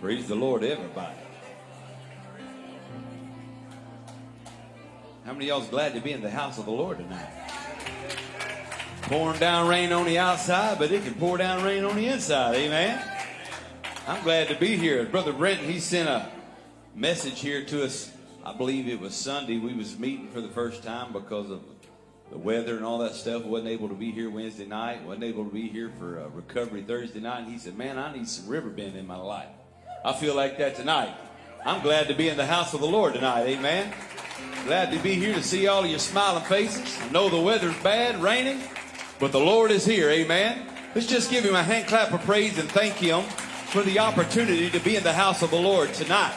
Praise the Lord, everybody. How many y'all's glad to be in the house of the Lord tonight? Pouring down rain on the outside, but it can pour down rain on the inside. Amen. I'm glad to be here. Brother Brenton, he sent a message here to us. I believe it was Sunday. We was meeting for the first time because of the weather and all that stuff. wasn't able to be here Wednesday night. wasn't able to be here for uh, recovery Thursday night. And he said, "Man, I need some riverbend in my life." I feel like that tonight. I'm glad to be in the house of the Lord tonight. Amen. Glad to be here to see all of your smiling faces. I know the weather's bad, raining, but the Lord is here. Amen. Let's just give him a hand clap of praise and thank him for the opportunity to be in the house of the Lord tonight.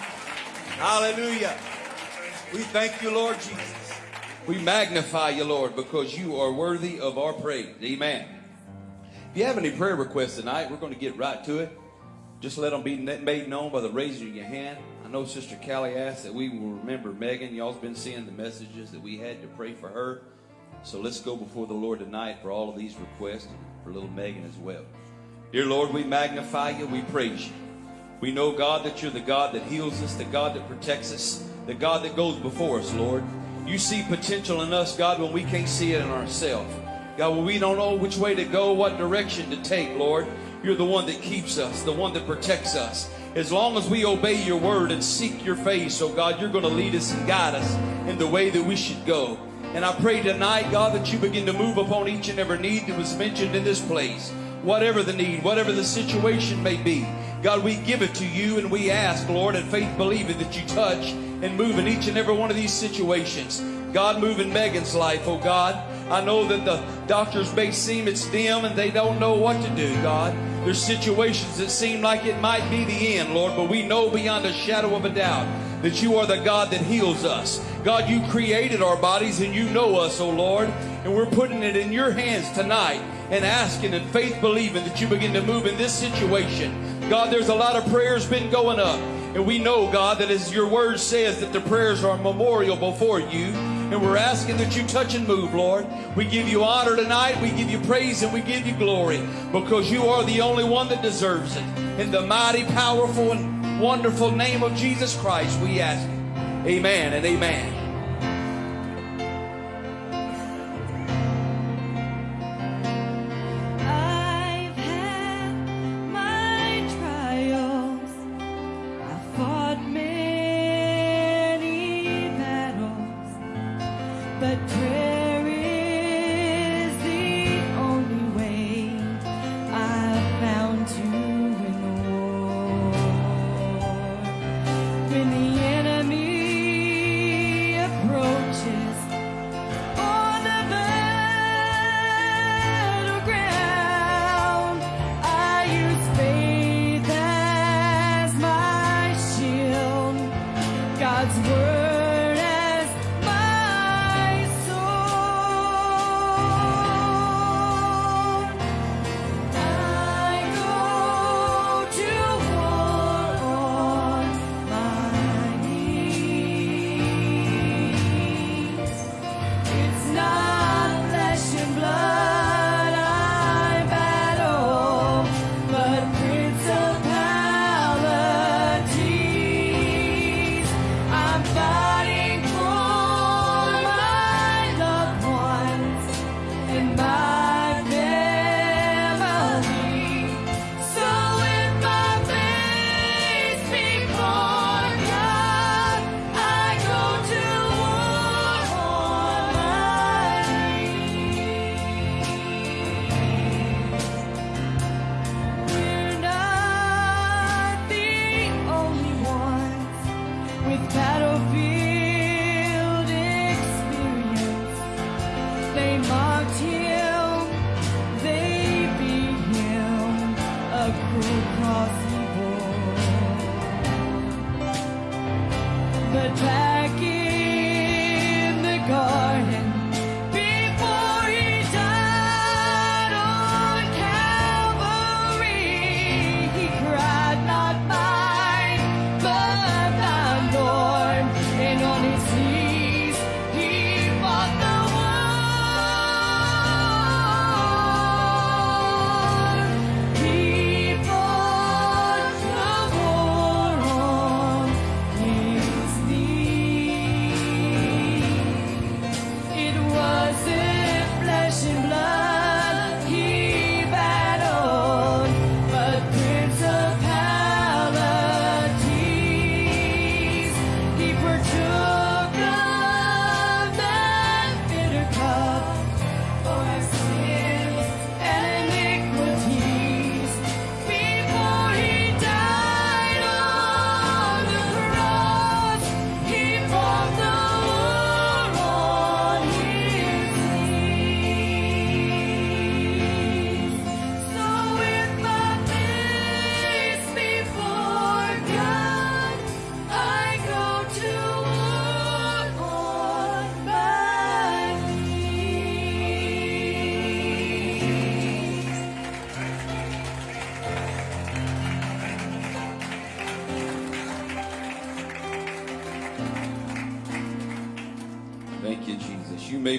Hallelujah. We thank you, Lord Jesus. We magnify you, Lord, because you are worthy of our praise. Amen. If you have any prayer requests tonight, we're going to get right to it. Just let them be made known by the raising of your hand. I know Sister Callie asked that we will remember Megan. Y'all's been seeing the messages that we had to pray for her. So let's go before the Lord tonight for all of these requests for little Megan as well. Dear Lord, we magnify you. We praise you. We know, God, that you're the God that heals us, the God that protects us, the God that goes before us, Lord. You see potential in us, God, when we can't see it in ourselves. God, when we don't know which way to go, what direction to take, Lord. You're the one that keeps us, the one that protects us. As long as we obey your word and seek your face, oh God, you're going to lead us and guide us in the way that we should go. And I pray tonight, God, that you begin to move upon each and every need that was mentioned in this place. Whatever the need, whatever the situation may be, God, we give it to you and we ask, Lord, in faith believing that you touch and move in each and every one of these situations. God, move in Megan's life, oh God. I know that the doctors may seem it's dim and they don't know what to do, God. There's situations that seem like it might be the end, Lord, but we know beyond a shadow of a doubt that you are the God that heals us. God, you created our bodies and you know us, oh Lord, and we're putting it in your hands tonight and asking and faith believing that you begin to move in this situation. God, there's a lot of prayers been going up. And we know, God, that as your word says that the prayers are a memorial before you, and we're asking that you touch and move, Lord. We give you honor tonight. We give you praise and we give you glory because you are the only one that deserves it. In the mighty, powerful, and wonderful name of Jesus Christ, we ask it. Amen and amen.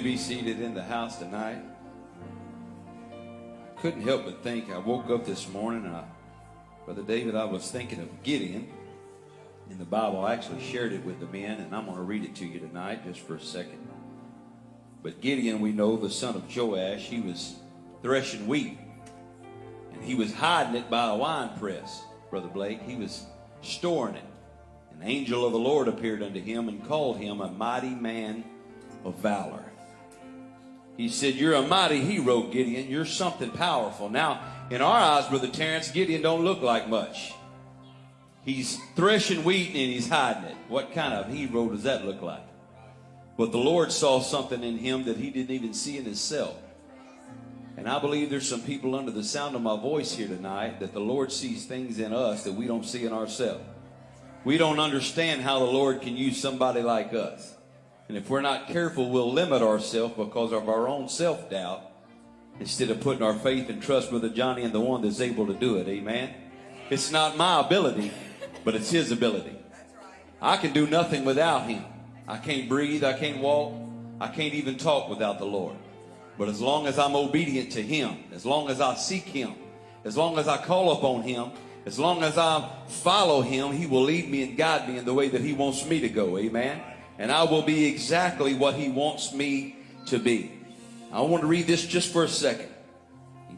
Be seated in the house tonight. Couldn't help but think. I woke up this morning, I, Brother David, I was thinking of Gideon in the Bible. I actually shared it with the men, and I'm going to read it to you tonight just for a second. But Gideon, we know, the son of Joash, he was threshing wheat, and he was hiding it by a wine press, Brother Blake. He was storing it. An angel of the Lord appeared unto him and called him a mighty man of valor. He said, You're a mighty hero, Gideon. You're something powerful. Now, in our eyes, Brother Terrence, Gideon don't look like much. He's threshing wheat and he's hiding it. What kind of hero does that look like? But the Lord saw something in him that he didn't even see in himself. And I believe there's some people under the sound of my voice here tonight that the Lord sees things in us that we don't see in ourselves. We don't understand how the Lord can use somebody like us. And if we're not careful, we'll limit ourselves because of our own self doubt instead of putting our faith and trust with the Johnny and the one that's able to do it. Amen. It's not my ability, but it's his ability. I can do nothing without him. I can't breathe. I can't walk. I can't even talk without the Lord. But as long as I'm obedient to him, as long as I seek him, as long as I call upon him, as long as I follow him, he will lead me and guide me in the way that he wants me to go. Amen. And I will be exactly what he wants me to be. I want to read this just for a second.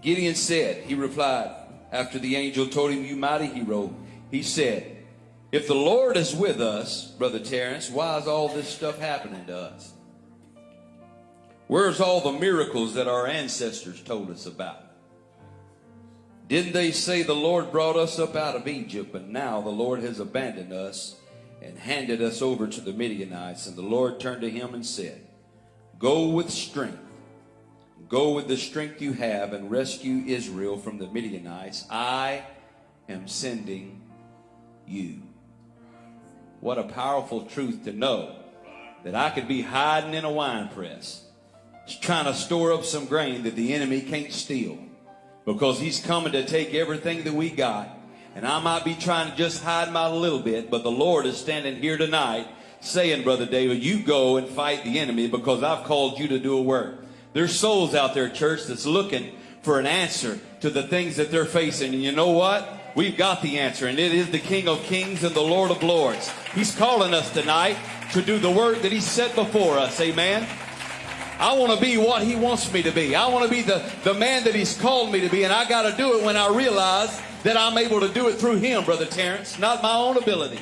Gideon said, he replied, after the angel told him, You mighty hero, he said, If the Lord is with us, Brother Terrence, why is all this stuff happening to us? Where's all the miracles that our ancestors told us about? Didn't they say the Lord brought us up out of Egypt, but now the Lord has abandoned us and handed us over to the Midianites? And the Lord turned to him and said, Go with strength. Go with the strength you have and rescue Israel from the Midianites. I am sending you. What a powerful truth to know that I could be hiding in a wine press, trying to store up some grain that the enemy can't steal because he's coming to take everything that we got. And I might be trying to just hide my little bit, but the Lord is standing here tonight saying, Brother David, you go and fight the enemy because I've called you to do a work. There's souls out there, church, that's looking for an answer to the things that they're facing. And you know what? We've got the answer, and it is the King of Kings and the Lord of Lords. He's calling us tonight to do the work that He set before us. Amen. I want to be what He wants me to be. I want to be the, the man that He's called me to be, and I got to do it when I realize that I'm able to do it through Him, Brother Terrence, not my own ability.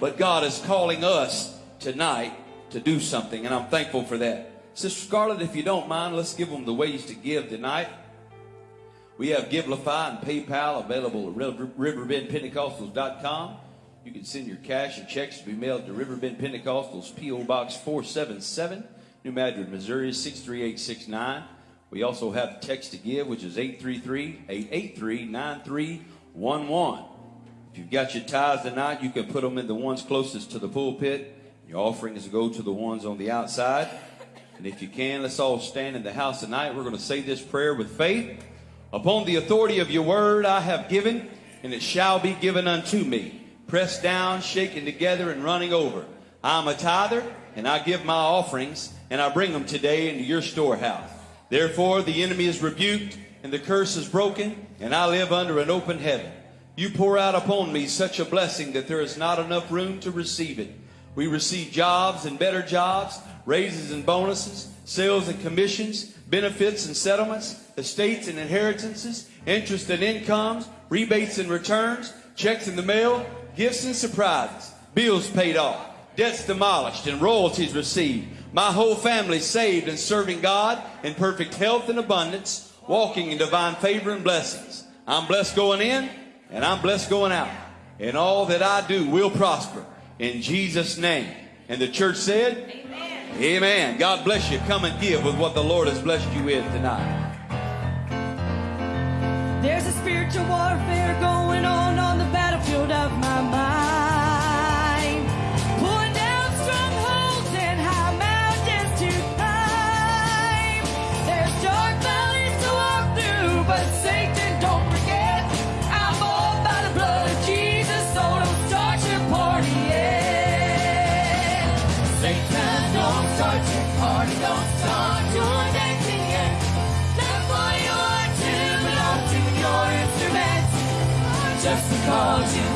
But God is calling us tonight to do something, and I'm thankful for that. Sister Scarlett, if you don't mind, let's give them the ways to give tonight. We have Givelify and PayPal available at riverbendpentecostals.com. You can send your cash and checks to be mailed to Riverbend Pentecostals, P.O. Box 477, New Madrid, Missouri 63869. We also have text to give, which is 833-883-9311. If you've got your tithes tonight, you can put them in the ones closest to the pulpit. Your offering is to go to the ones on the outside. And if you can, let's all stand in the house tonight. We're going to say this prayer with faith. Upon the authority of your word I have given, and it shall be given unto me. Pressed down, shaken together, and running over. I'm a tither, and I give my offerings, and I bring them today into your storehouse. Therefore, the enemy is rebuked, and the curse is broken, and I live under an open heaven. You pour out upon me such a blessing that there is not enough room to receive it. We receive jobs and better jobs, raises and bonuses, sales and commissions, benefits and settlements, estates and inheritances, interest and incomes, rebates and returns, checks in the mail, gifts and surprises, bills paid off, debts demolished, and royalties received. My whole family saved and serving God in perfect health and abundance, walking in divine favor and blessings. I'm blessed going in, and I'm blessed going out. And all that I do will prosper in Jesus' name. And the church said, Amen. Amen. God bless you. Come and give with what the Lord has blessed you with tonight. There's a spiritual warfare going on on the battlefield of my mind. Because you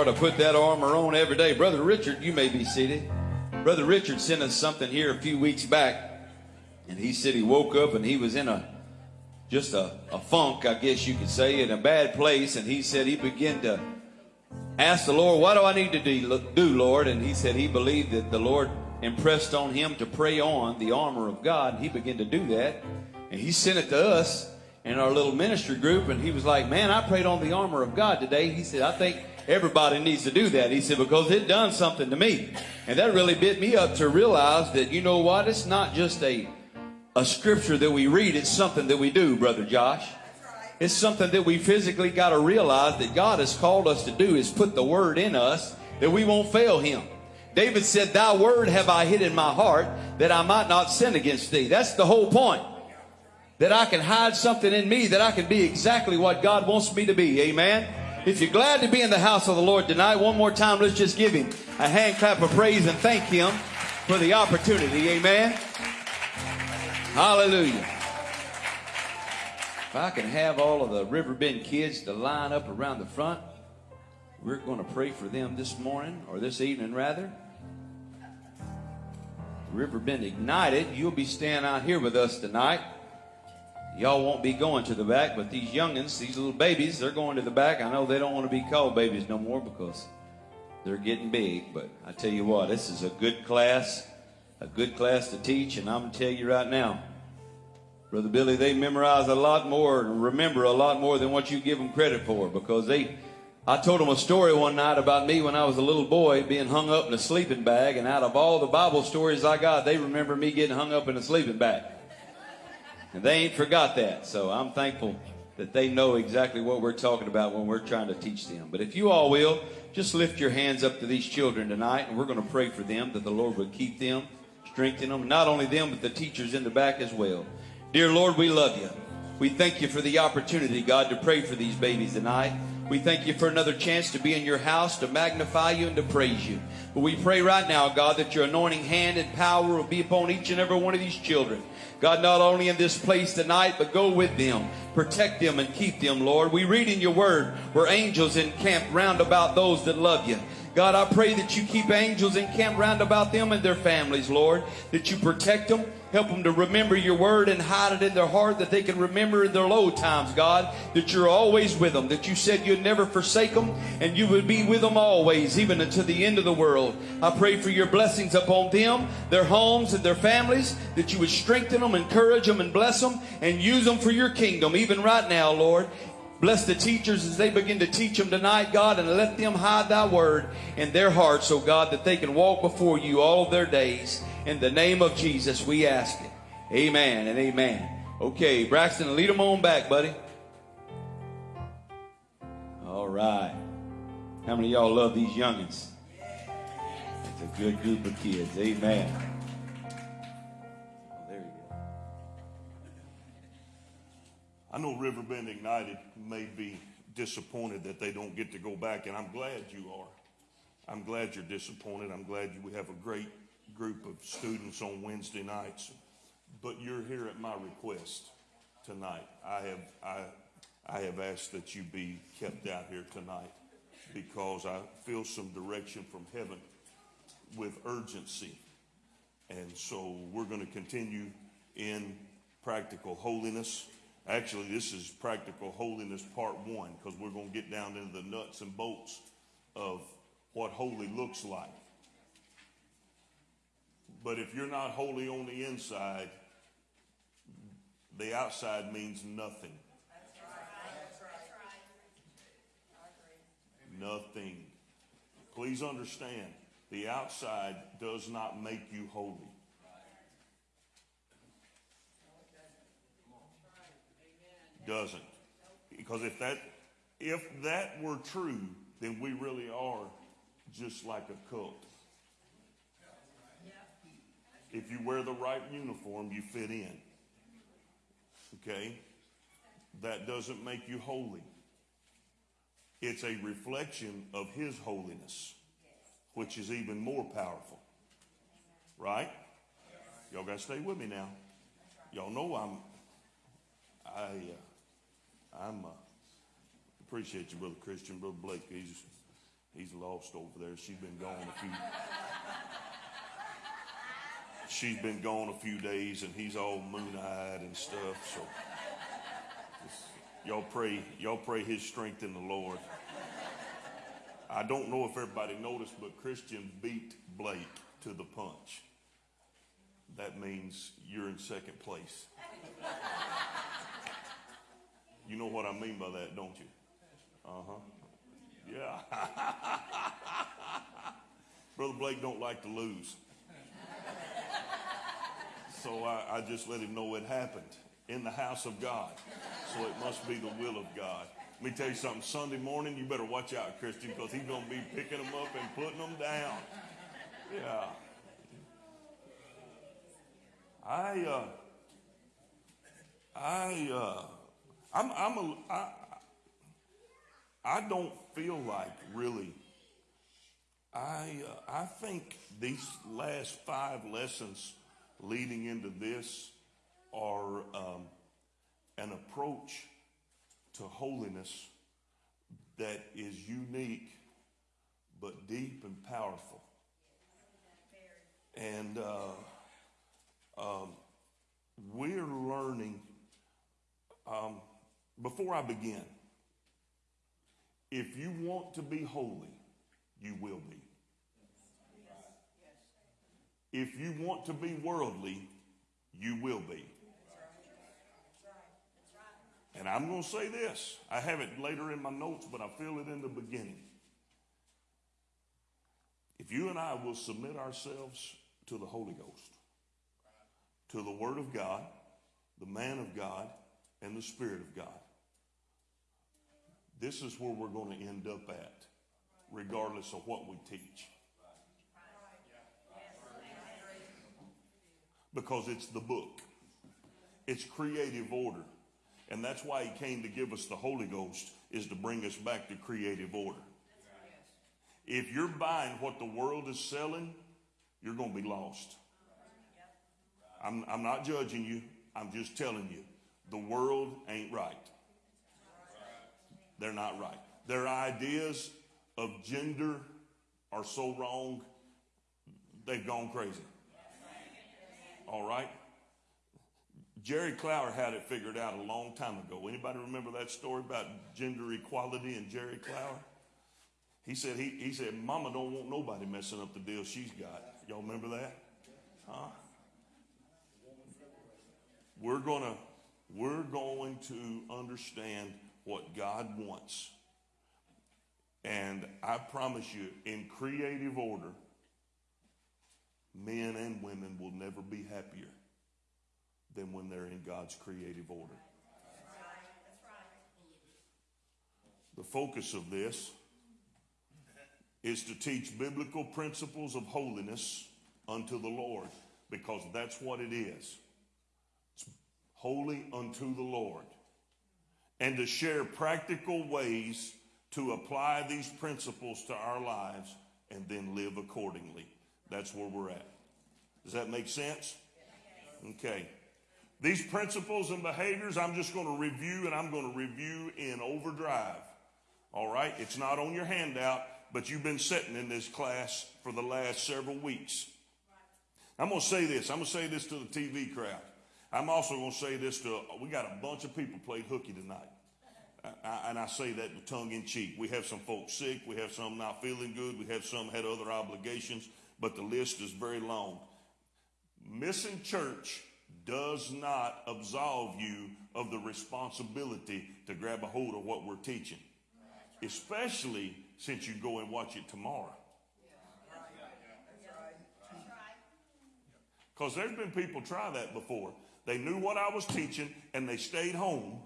are to put that armor on every day. Brother Richard, you may be seated. Brother Richard sent us something here a few weeks back, and he said he woke up and he was in a just a, a funk, I guess you could say, in a bad place, and he said he began to ask the Lord, What do I need to do, Lord? And he said he believed that the Lord impressed on him to pray on the armor of God. And He began to do that, and he sent it to us in our little ministry group, and he was like, Man, I prayed on the armor of God today. He said, I think everybody needs to do that. He said, Because it done something to me. And that really bit me up to realize that, you know what? It's not just a, a scripture that we read, it's something that we do, Brother Josh. It's something that we physically got to realize that God has called us to do is put the word in us that we won't fail him. David said, Thy word have I hid in my heart that I might not sin against thee. That's the whole point. That I can hide something in me that I can be exactly what God wants me to be. Amen. If you're glad to be in the house of the Lord tonight, one more time, let's just give him a hand clap of praise and thank him for the opportunity. Amen. Hallelujah. If I can have all of the Riverbend kids to line up around the front, we're going to pray for them this morning, or this evening rather. Riverbend Ignited, you'll be staying out here with us tonight. Y'all won't be going to the back, but these youngins, these little babies, they're going to the back. I know they don't want to be called babies no more because they're getting big, but I tell you what, this is a good class, a good class to teach, and I'm going to tell you right now, Brother Billy, they memorize a lot more and remember a lot more than what you give them credit for because they. I told them a story one night about me when I was a little boy being hung up in a sleeping bag, and out of all the Bible stories I got, they remember me getting hung up in a sleeping bag. And they ain't forgot that. So I'm thankful that they know exactly what we're talking about when we're trying to teach them. But if you all will, just lift your hands up to these children tonight, and we're going to pray for them that the Lord would keep them, strengthen them, not only them, but the teachers in the back as well. Dear Lord, we love you. We thank you for the opportunity, God, to pray for these babies tonight. We thank you for another chance to be in your house, to magnify you and to praise you. But we pray right now, God, that your anointing hand and power will be upon each and every one of these children. God, not only in this place tonight, but go with them, protect them and keep them, Lord. We read in your word where angels encamp round about those that love you. God, I pray that you keep angels encamped round about them and their families, Lord, that you protect them, help them to remember your word and hide it in their heart that they can remember in their low times, God, that you're always with them, that you said you'd never forsake them and you would be with them always, even until the end of the world. I pray for your blessings upon them, their homes and their families, that you would strengthen them, encourage them, and bless them and use them for your kingdom, even right now, Lord. Bless the teachers as they begin to teach them tonight, God, and let them hide thy word in their hearts, oh God, that they can walk before you all their days. In the name of Jesus, we ask it. Amen and amen. Okay, Braxton, lead them on back, buddy. All right. How many of y'all love these youngins? It's a good group of kids. Amen. Oh, there you go. I know Riverbend Ignited may be disappointed that they don't get to go back, and I'm glad you are. I'm glad you're disappointed. I'm glad you, we have a great group of students on Wednesday nights. But you're here at my request tonight. I have, I, I have asked that you be kept out here tonight because I feel some direction from heaven with urgency. And so we're going to continue in practical holiness. Actually, this is practical holiness part one because we're going to get down into the nuts and bolts of what holy looks like. But if you're not holy on the inside, the outside means nothing. Nothing. Please understand, the outside does not make you holy. Doesn't. Because if that if that were true, then we really are just like a cult. If you wear the right uniform, you fit in. Okay? That doesn't make you holy. It's a reflection of His holiness, which is even more powerful. Right? Y'all got to stay with me now. Y'all know I'm, I, uh, I'm, uh, appreciate you, Brother Christian. Brother Blake, he's, he's lost over there. She's been gone a few, she's been gone a few days and he's all moon-eyed and stuff. So y'all pray, y'all pray his strength in the Lord. I don't know if everybody noticed, but Christian beat Blake to the punch. That means you're in second place. You know what I mean by that, don't you? Uh-huh. Yeah. Brother Blake don't like to lose. So I, I just let him know it happened in the house of God. So it must be the will of God. Let me tell you something. Sunday morning, you better watch out, Christian, because he's going to be picking them up and putting them down. Yeah. I, uh, I, uh, I'm, I'm a, I, I don't feel like really. I, uh, I think these last five lessons leading into this are um, an approach to holiness that is unique but deep and powerful. And uh, um, we're learning. Um, before I begin, if you want to be holy, you will be. If you want to be worldly, you will be. And I'm going to say this. I have it later in my notes, but I feel it in the beginning. If you and I will submit ourselves to the Holy Ghost, to the Word of God, the man of God, and the Spirit of God, this is where we're going to end up at, regardless of what we teach. Because it's the book, it's creative order. And that's why he came to give us the Holy Ghost is to bring us back to creative order. If you're buying what the world is selling, you're going to be lost. I'm, I'm not judging you. I'm just telling you, the world ain't right. They're not right. Their ideas of gender are so wrong, they've gone crazy. All right? Jerry Clower had it figured out a long time ago. Anybody remember that story about gender equality and Jerry Clower? He said he, he said Mama don't want nobody messing up the deal she's got. Y'all remember that? Huh? We're gonna we're going to understand what God wants. And I promise you, in creative order, men and women will never be happier than when they're in God's creative order. The focus of this is to teach biblical principles of holiness unto the Lord because that's what it is. It's holy unto the Lord. And to share practical ways to apply these principles to our lives and then live accordingly. That's where we're at. Does that make sense? Okay. These principles and behaviors, I'm just going to review and I'm going to review in overdrive. All right? It's not on your handout, but you've been sitting in this class for the last several weeks. I'm going to say this. I'm going to say this to the TV crowd. I'm also going to say this to, we got a bunch of people played hooky tonight. I, and I say that tongue in cheek. We have some folks sick. We have some not feeling good. We have some had other obligations, but the list is very long. Missing church does not absolve you of the responsibility to grab a hold of what we're teaching, especially since you go and watch it tomorrow. Because there's been people try that before. They knew what I was teaching and they stayed home.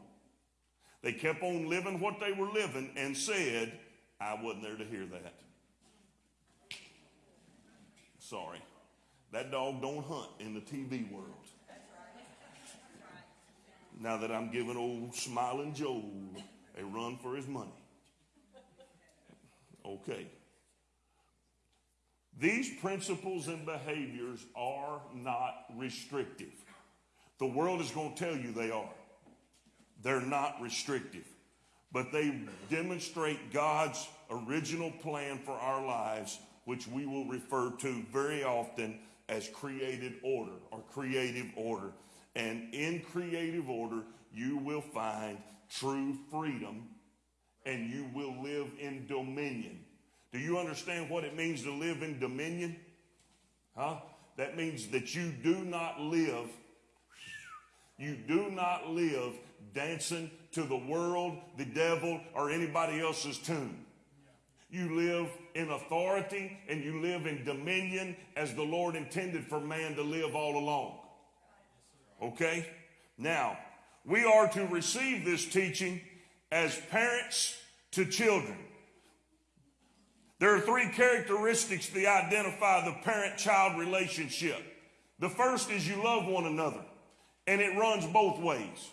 They kept on living what they were living and said, I wasn't there to hear that. Sorry. That dog don't hunt in the TV world. Now that I'm giving old smiling Joe a run for his money. Okay. These principles and behaviors are not restrictive. The world is going to tell you they are. They're not restrictive, but they demonstrate God's original plan for our lives, which we will refer to very often as created order or creative order. And in creative order, you will find true freedom and you will live in dominion. Do you understand what it means to live in dominion? Huh? That means that you do not live, you do not live dancing to the world, the devil, or anybody else's tune. You live in authority and you live in dominion as the Lord intended for man to live all along. Okay? Now, we are to receive this teaching as parents to children. There are three characteristics that identify the parent child relationship. The first is you love one another, and it runs both ways.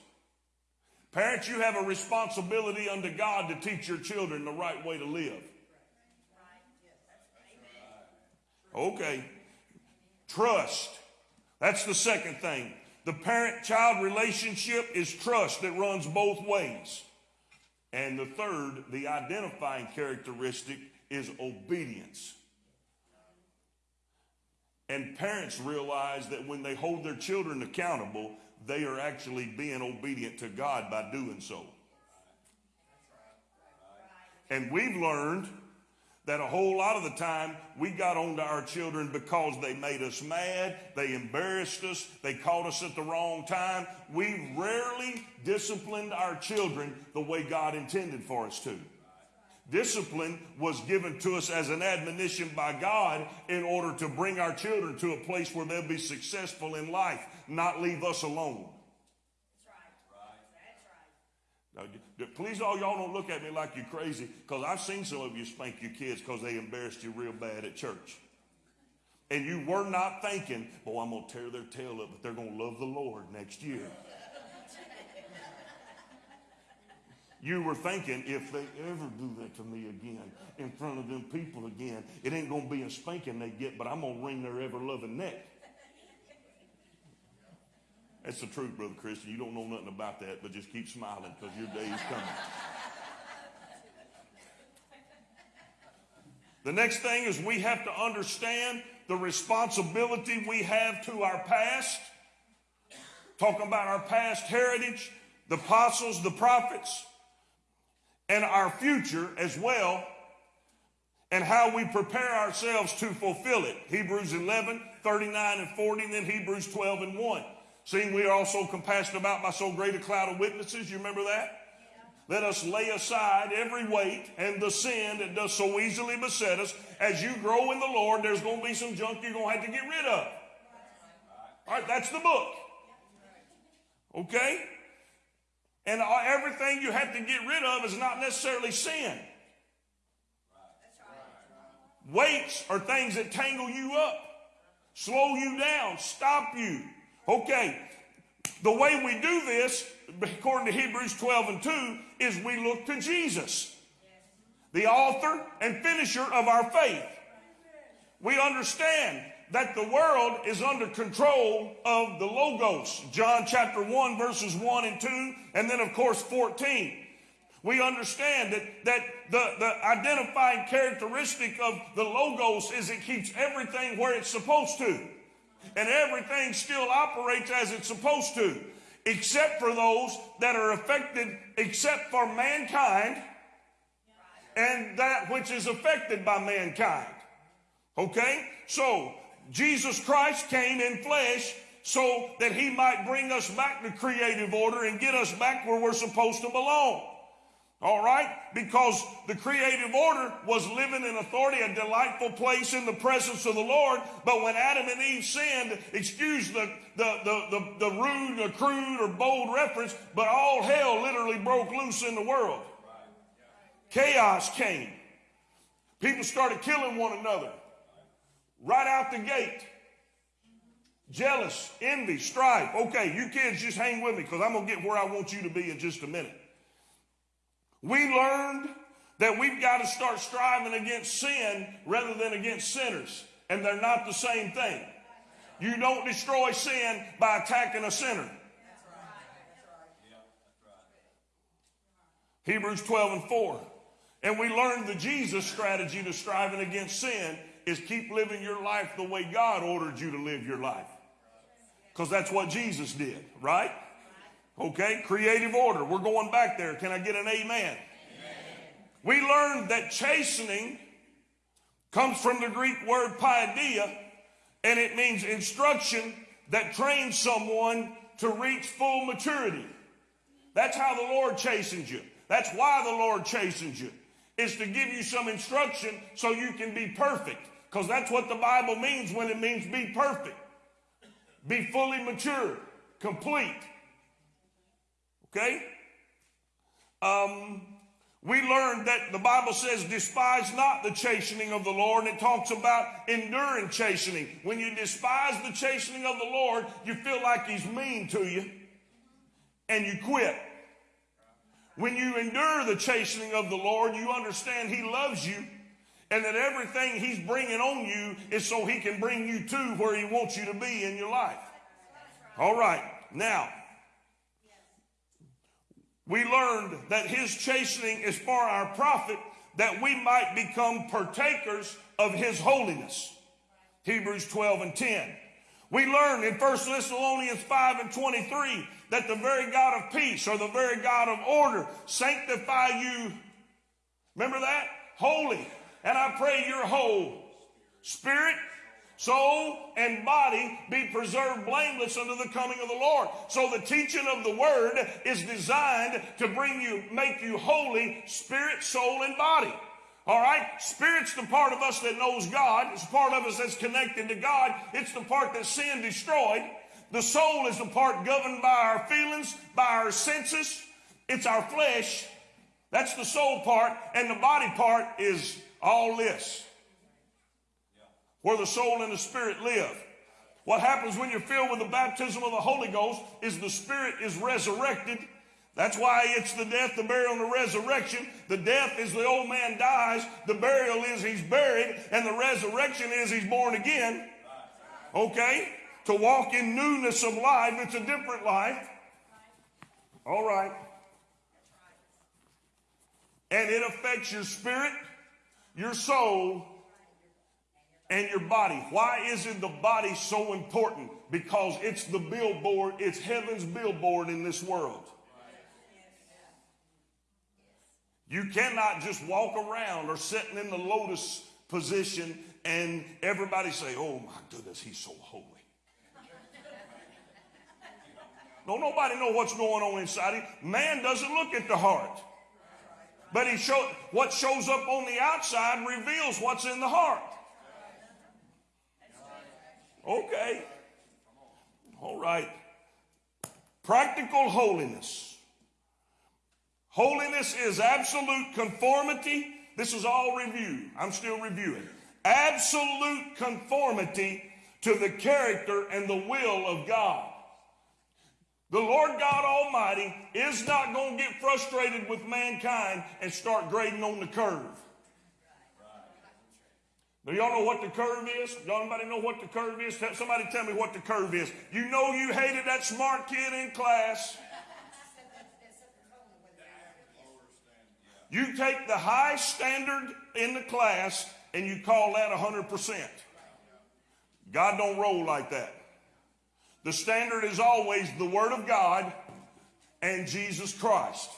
Parents, you have a responsibility unto God to teach your children the right way to live. Okay. Trust. That's the second thing. The parent child relationship is trust that runs both ways. And the third, the identifying characteristic, is obedience. And parents realize that when they hold their children accountable, they are actually being obedient to God by doing so. And we've learned that a whole lot of the time we got onto our children because they made us mad, they embarrassed us, they caught us at the wrong time. We rarely disciplined our children the way God intended for us to. Discipline was given to us as an admonition by God in order to bring our children to a place where they'll be successful in life, not leave us alone. That's right. That's right. Now, please, all y'all don't look at me like you're crazy because I've seen some of you spank your kids because they embarrassed you real bad at church. And you were not thinking, oh, I'm going to tear their tail up, but they're going to love the Lord next year. You were thinking, if they ever do that to me again, in front of them people again, it ain't going to be a spanking they get, but I'm going to wring their ever loving neck. That's the truth, Brother Christian. You don't know nothing about that, but just keep smiling because your day is coming. The next thing is we have to understand the responsibility we have to our past. Talking about our past heritage, the apostles, the prophets, and our future as well, and how we prepare ourselves to fulfill it. Hebrews 11, 39 and 40, and then Hebrews 12 and 1. Seeing we are also compassed about by so great a cloud of witnesses. You remember that? Let us lay aside every weight and the sin that does so easily beset us. As you grow in the Lord, there's going to be some junk you're going to have to get rid of. All right, that's the book. Okay? And everything you have to get rid of is not necessarily sin. Weights are things that tangle you up, slow you down, stop you. Okay, the way we do this, according to Hebrews 12 and 2, is we look to Jesus, the author and finisher of our faith. We understand that the world is under control of the Logos. John chapter 1, verses 1 and 2, and then, of course, 14. We understand that, that the, the identifying characteristic of the Logos is it keeps everything where it's supposed to. And everything still operates as it's supposed to, except for those that are affected, except for mankind and that which is affected by mankind. Okay? So, Jesus Christ came in flesh so that he might bring us back to creative order and get us back where we're supposed to belong. All right? Because the creative order was living in authority, a delightful place in the presence of the Lord. But when Adam and Eve sinned, excuse the, the, the, the, the rude or crude or bold reference, but all hell literally broke loose in the world. Chaos came. People started killing one another right out the gate. Jealous, envy, strife. Okay, you kids just hang with me because I'm going to get where I want you to be in just a minute. We learned that we've got to start striving against sin rather than against sinners, and they're not the same thing. You don't destroy sin by attacking a sinner. Hebrews 12 and 4. And we learned the Jesus strategy to striving against sin is keep living your life the way God ordered you to live your life. Because that's what Jesus did, right? Okay, creative order. We're going back there. Can I get an amen? amen? We learned that chastening comes from the Greek word paideia, and it means instruction that trains someone to reach full maturity. That's how the Lord chastens you. That's why the Lord chastens you, is to give you some instruction so you can be perfect. Because that's what the Bible means when it means be perfect. Be fully mature, complete. Okay? Um, we learned that the Bible says, despise not the chastening of the Lord, and it talks about enduring chastening. When you despise the chastening of the Lord, you feel like He's mean to you, and you quit. When you endure the chastening of the Lord, you understand He loves you and that everything he's bringing on you is so he can bring you to where he wants you to be in your life. All right. Now, we learned that his chastening is for our profit that we might become partakers of his holiness. Hebrews 12 and 10. We learned in 1 Thessalonians 5 and 23 that the very God of peace or the very God of order sanctify you. Remember that? Holy and I pray your whole spirit, soul, and body be preserved blameless unto the coming of the Lord. So the teaching of the word is designed to bring you, make you holy, spirit, soul, and body. All right? Spirit's the part of us that knows God. It's the part of us that's connected to God. It's the part that sin destroyed. The soul is the part governed by our feelings, by our senses. It's our flesh. That's the soul part. And the body part is all this. Where the soul and the spirit live. What happens when you're filled with the baptism of the Holy Ghost is the spirit is resurrected. That's why it's the death, the burial, and the resurrection. The death is the old man dies. The burial is he's buried. And the resurrection is he's born again. Okay? To walk in newness of life. It's a different life. All right. And it affects your spirit, your soul, and your body. Why is it the body so important? Because it's the billboard, it's heaven's billboard in this world. You cannot just walk around or sitting in the lotus position and everybody say, oh my goodness, he's so holy. Don't nobody know what's going on inside him. Man doesn't look at the heart. But he show, what shows up on the outside reveals what's in the heart. Okay. All right. Practical holiness. Holiness is absolute conformity. This is all review. I'm still reviewing. Absolute conformity to the character and the will of God. The Lord God Almighty is not going to get frustrated with mankind and start grading on the curve. Do y'all know what the curve is? Y'all anybody know what the curve is? Somebody tell me what the curve is. You know you hated that smart kid in class. You take the high standard in the class and you call that 100%. God don't roll like that. The standard is always the Word of God and Jesus Christ.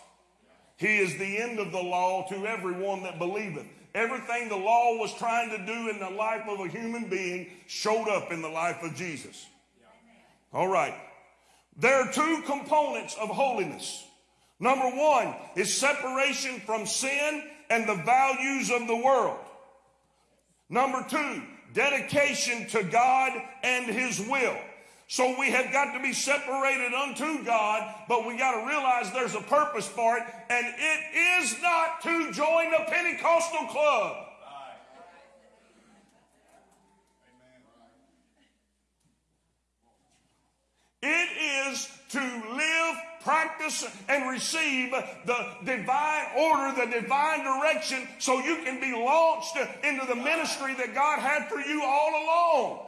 He is the end of the law to everyone that believeth. Everything the law was trying to do in the life of a human being showed up in the life of Jesus. All right. There are two components of holiness. Number one is separation from sin and the values of the world. Number two, dedication to God and His will. So we have got to be separated unto God, but we got to realize there's a purpose for it, and it is not to join the Pentecostal club. It is to live, practice, and receive the divine order, the divine direction, so you can be launched into the ministry that God had for you all along.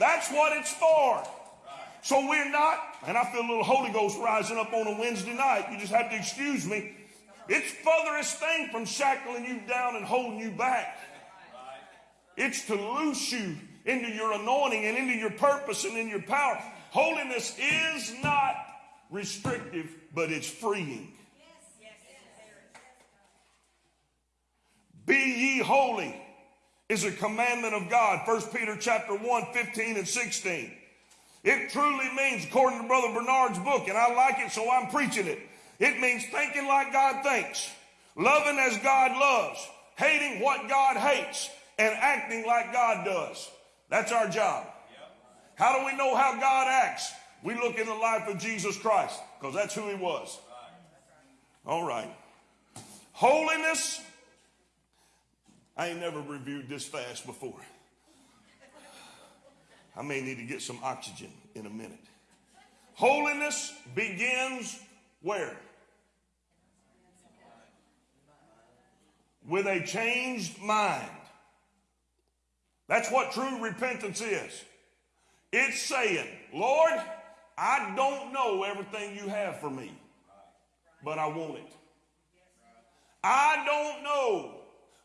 That's what it's for. So we're not, and I feel a little Holy Ghost rising up on a Wednesday night. You just have to excuse me. It's furthest thing from shackling you down and holding you back. It's to loose you into your anointing and into your purpose and in your power. Holiness is not restrictive, but it's freeing. Be ye holy is a commandment of God. 1 Peter chapter 1, 15 and 16. It truly means, according to Brother Bernard's book, and I like it, so I'm preaching it. It means thinking like God thinks, loving as God loves, hating what God hates, and acting like God does. That's our job. How do we know how God acts? We look in the life of Jesus Christ, because that's who he was. All right. Holiness I ain't never reviewed this fast before. I may need to get some oxygen in a minute. Holiness begins where? With a changed mind. That's what true repentance is. It's saying, Lord, I don't know everything you have for me, but I want it. I don't know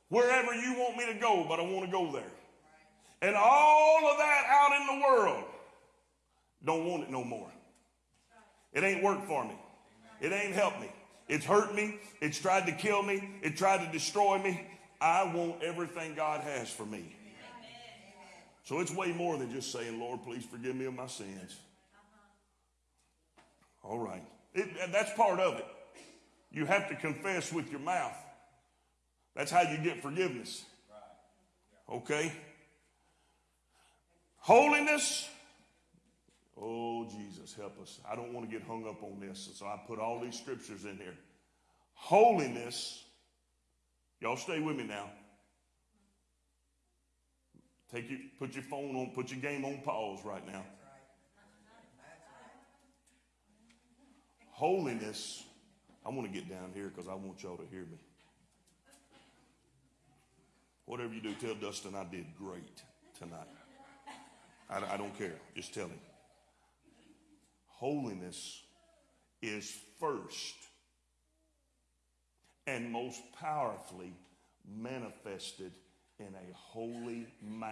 wherever you want me to go, but I want to go there. And all of that out in the world, don't want it no more. It ain't worked for me. It ain't helped me. It's hurt me. It's tried to kill me. It tried to destroy me. I want everything God has for me. So it's way more than just saying, Lord, please forgive me of my sins. All right. It, that's part of it. You have to confess with your mouth. That's how you get forgiveness. Okay? Holiness. Oh, Jesus, help us. I don't want to get hung up on this, so I put all these scriptures in here. Holiness. Y'all stay with me now. Take your, put your phone on, put your game on pause right now. Holiness, I want to get down here because I want y'all to hear me. Whatever you do, tell Dustin I did great tonight. I, I don't care. Just tell him. Holiness is first and most powerfully manifested in a holy mouth.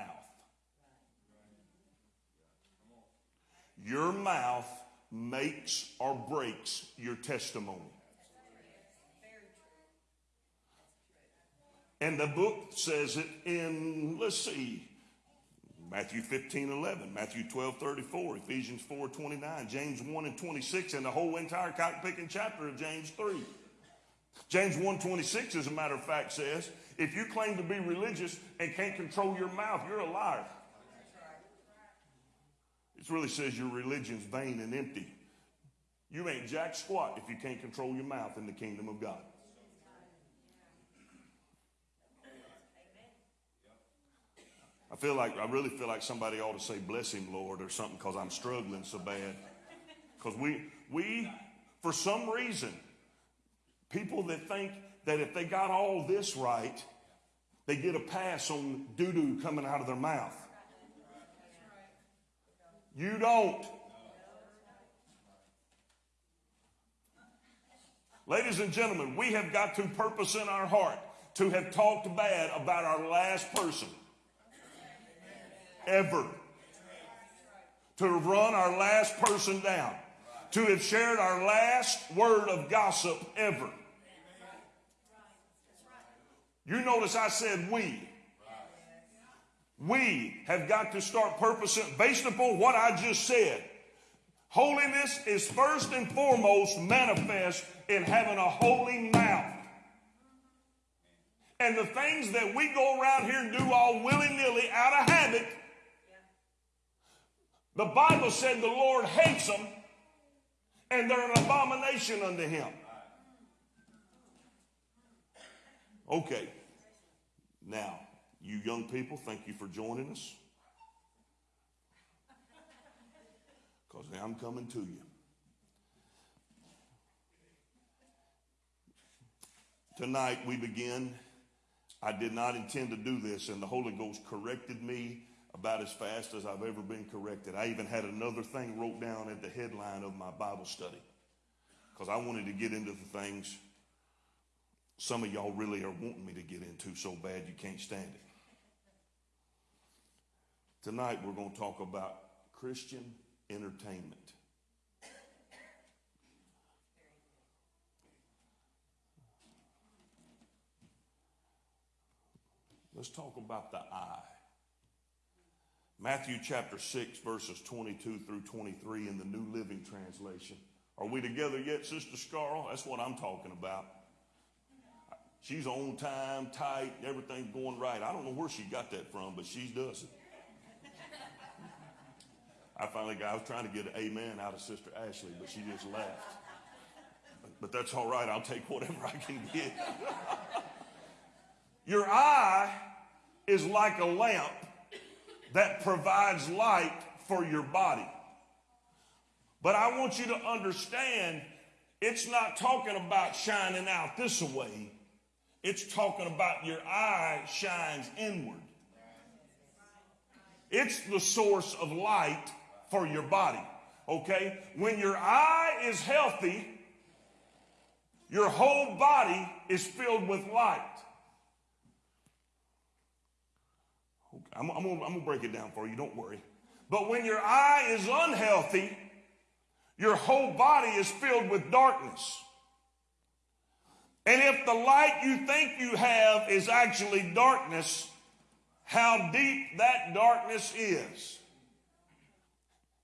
Your mouth makes or breaks your testimony. And the book says it in, let's see, Matthew 15, 11, Matthew 12, 34, Ephesians 4, 29, James 1 and 26, and the whole entire cock picking chapter of James 3. James 1, 26, as a matter of fact, says, if you claim to be religious and can't control your mouth, you're a liar. It really says your religion's vain and empty. You ain't jack squat if you can't control your mouth in the kingdom of God. I feel like, I really feel like somebody ought to say, bless him, Lord, or something, because I'm struggling so bad. Because we, we, for some reason, people that think that if they got all this right, they get a pass on doo doo coming out of their mouth. You don't. Ladies and gentlemen, we have got to purpose in our heart to have talked bad about our last person ever. To have run our last person down. To have shared our last word of gossip ever. You notice I said we. We have got to start purposing based upon what I just said. Holiness is first and foremost manifest in having a holy mouth. And the things that we go around here and do all willy nilly out of habit, the Bible said the Lord hates them and they're an abomination unto him. Okay. Now, you young people, thank you for joining us. Because now I'm coming to you. Tonight we begin. I did not intend to do this, and the Holy Ghost corrected me about as fast as I've ever been corrected. I even had another thing wrote down at the headline of my Bible study because I wanted to get into the things some of y'all really are wanting me to get into so bad you can't stand it. Tonight we're going to talk about Christian entertainment. Let's talk about the eye. Matthew chapter 6, verses 22 through 23 in the New Living Translation. Are we together yet, Sister Scarl? That's what I'm talking about. She's on time, tight, everything's going right. I don't know where she got that from, but she does it. I finally got, I was trying to get an amen out of Sister Ashley, but she just laughed. But that's all right. I'll take whatever I can get. Your eye is like a lamp that provides light for your body. But I want you to understand it's not talking about shining out this way. It's talking about your eye shines inward. It's the source of light for your body. Okay? When your eye is healthy, your whole body is filled with light. Okay, I'm, I'm, gonna, I'm gonna break it down for you, don't worry. But when your eye is unhealthy, your whole body is filled with darkness. And if the light you think you have is actually darkness, how deep that darkness is.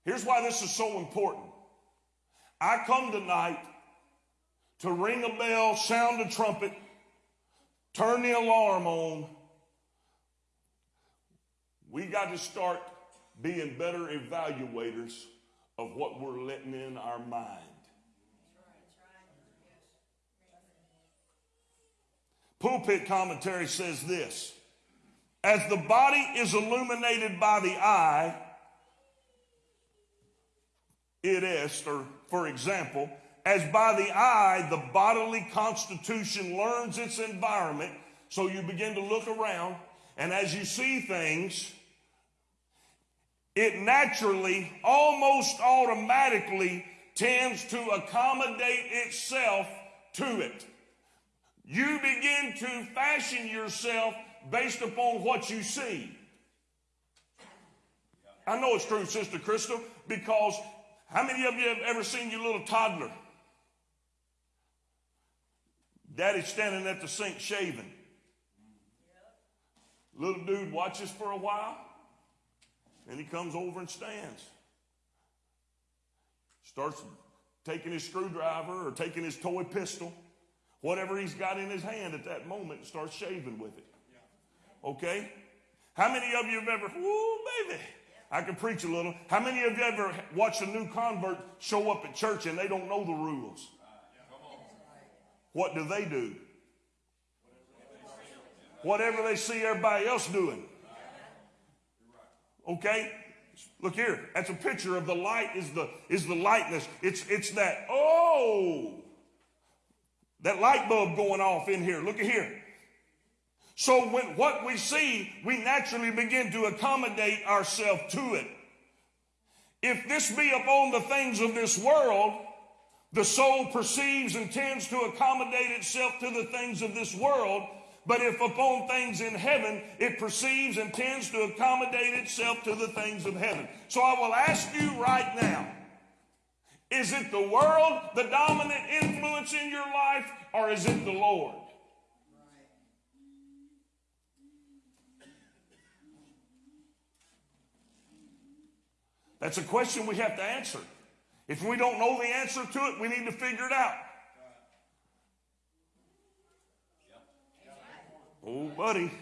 Here's why this is so important. I come tonight to ring a bell, sound a trumpet, turn the alarm on. We got to start being better evaluators of what we're letting in our mind. Pulpit commentary says this As the body is illuminated by the eye, it is, or for example, as by the eye, the bodily constitution learns its environment. So you begin to look around, and as you see things, it naturally, almost automatically, tends to accommodate itself to it. You begin to fashion yourself based upon what you see. I know it's true, Sister Crystal, because how many of you have ever seen your little toddler? Daddy's standing at the sink shaving. Little dude watches for a while, and he comes over and stands. Starts taking his screwdriver or taking his toy pistol, whatever he's got in his hand at that moment, and starts shaving with it. Okay? How many of you have ever, woo, baby, I can preach a little. How many of you ever watched a new convert show up at church and they don't know the rules? What do they do? Whatever they see everybody else doing. Okay? Look here. That's a picture of the light is the is the lightness. It's it's that oh that light bulb going off in here. Look at here. So when what we see, we naturally begin to accommodate ourselves to it. If this be upon the things of this world, the soul perceives and tends to accommodate itself to the things of this world. But if upon things in heaven, it perceives and tends to accommodate itself to the things of heaven. So I will ask you right now is it the world, the dominant influence in your life, or is it the Lord? That's a question we have to answer. If we don't know the answer to it, we need to figure it out. Oh, buddy.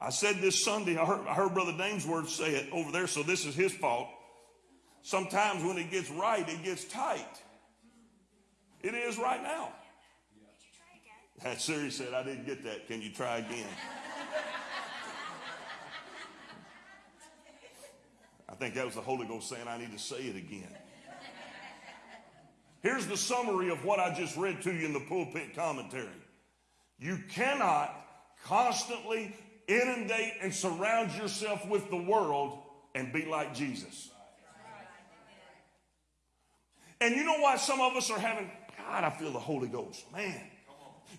I said this Sunday, I heard, I heard Brother Damesworth say it over there, so this is his fault. Sometimes when it gets right, it gets tight. It is right now. Did you try again? That Siri said, I didn't get that. Can you try again? I think that was the Holy Ghost saying, I need to say it again. Here's the summary of what I just read to you in the pulpit commentary. You cannot constantly inundate and surround yourself with the world and be like Jesus. And you know why some of us are having, God, I feel the Holy Ghost. Man.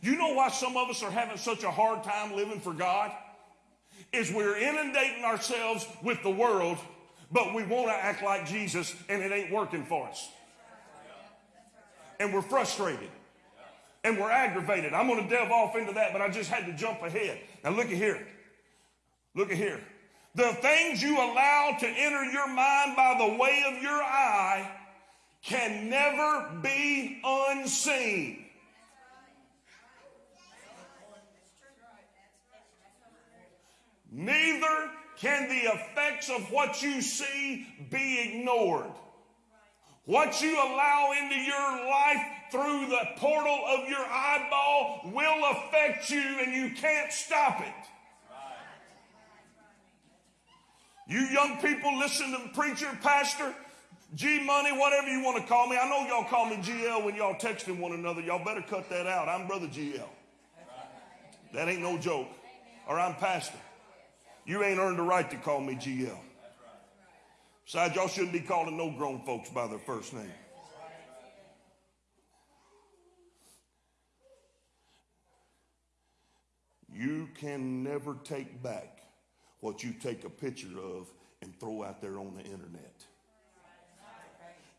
You know why some of us are having such a hard time living for God? Is we're inundating ourselves with the world, but we want to act like Jesus and it ain't working for us. And we're frustrated and we're aggravated. I'm going to delve off into that, but I just had to jump ahead. Now, look at here. Look at here. The things you allow to enter your mind by the way of your eye can never be unseen. Neither can the effects of what you see be ignored. What you allow into your life through the portal of your eyeball will affect you and you can't stop it. You young people listen to the preacher, pastor, G Money, whatever you want to call me. I know y'all call me GL when y'all texting one another. Y'all better cut that out. I'm Brother GL. That ain't no joke. Or I'm pastor. You ain't earned the right to call me GL. Besides, y'all shouldn't be calling no grown folks by their first name. You can never take back what you take a picture of and throw out there on the internet.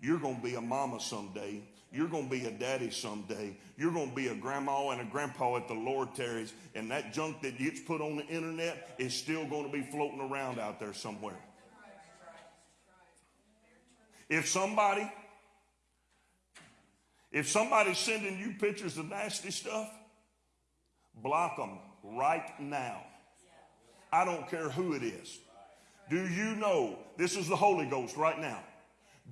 You're going to be a mama someday. You're going to be a daddy someday. You're going to be a grandma and a grandpa at the Lord tarries, and that junk that gets put on the internet is still going to be floating around out there somewhere. If somebody, if somebody's sending you pictures of nasty stuff, block them right now. I don't care who it is. Do you know this is the Holy Ghost right now?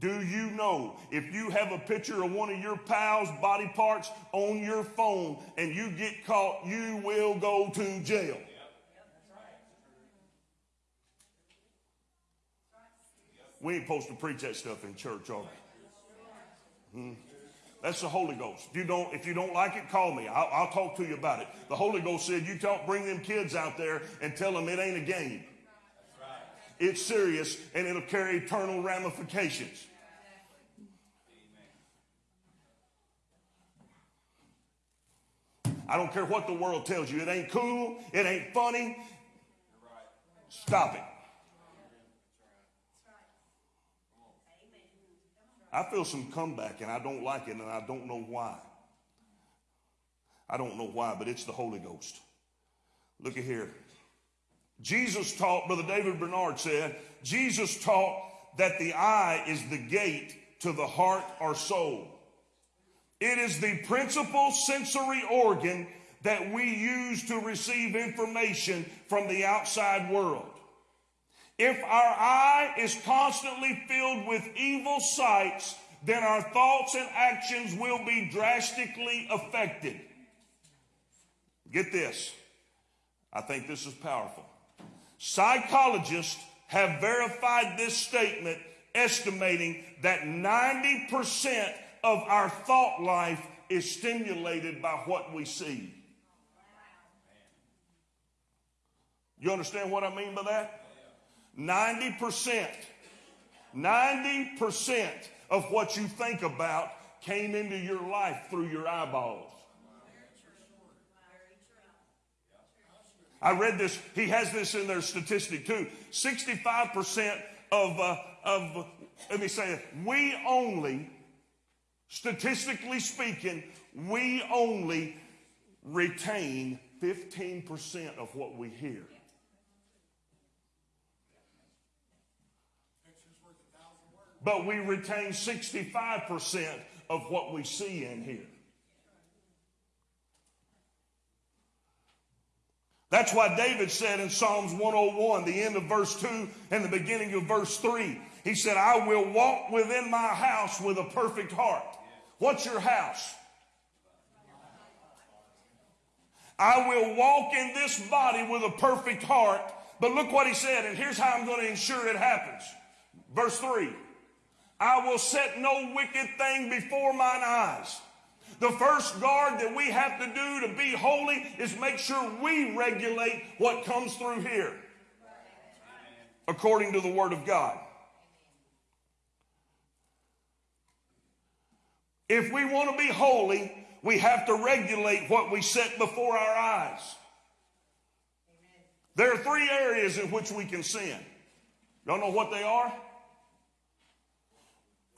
Do you know if you have a picture of one of your pals' body parts on your phone and you get caught, you will go to jail? We ain't supposed to preach that stuff in church, are we? Hmm? That's the Holy Ghost. If you don't, if you don't like it, call me. I'll, I'll talk to you about it. The Holy Ghost said, "You don't bring them kids out there and tell them it ain't a game. It's serious and it'll carry eternal ramifications." I don't care what the world tells you. It ain't cool. It ain't funny. Stop it. I feel some comeback and I don't like it and I don't know why. I don't know why, but it's the Holy Ghost. Look at here. Jesus taught, Brother David Bernard said, Jesus taught that the eye is the gate to the heart or soul. It is the principal sensory organ that we use to receive information from the outside world. If our eye is constantly filled with evil sights, then our thoughts and actions will be drastically affected. Get this. I think this is powerful. Psychologists have verified this statement, estimating that 90% of our thought life is stimulated by what we see. You understand what I mean by that? 90%, 90% of what you think about came into your life through your eyeballs. I read this, he has this in their statistic too. 65% of, uh, of, let me say it, we only, statistically speaking, we only retain 15% of what we hear. But we retain 65% of what we see in here. That's why David said in Psalms 101, the end of verse 2 and the beginning of verse 3, he said, I will walk within my house with a perfect heart. What's your house? I will walk in this body with a perfect heart. But look what he said, and here's how I'm going to ensure it happens. Verse 3 I will set no wicked thing before mine eyes. The first guard that we have to do to be holy is make sure we regulate what comes through here according to the Word of God. If we want to be holy, we have to regulate what we set before our eyes. There are three areas in which we can sin. Y'all know what they are?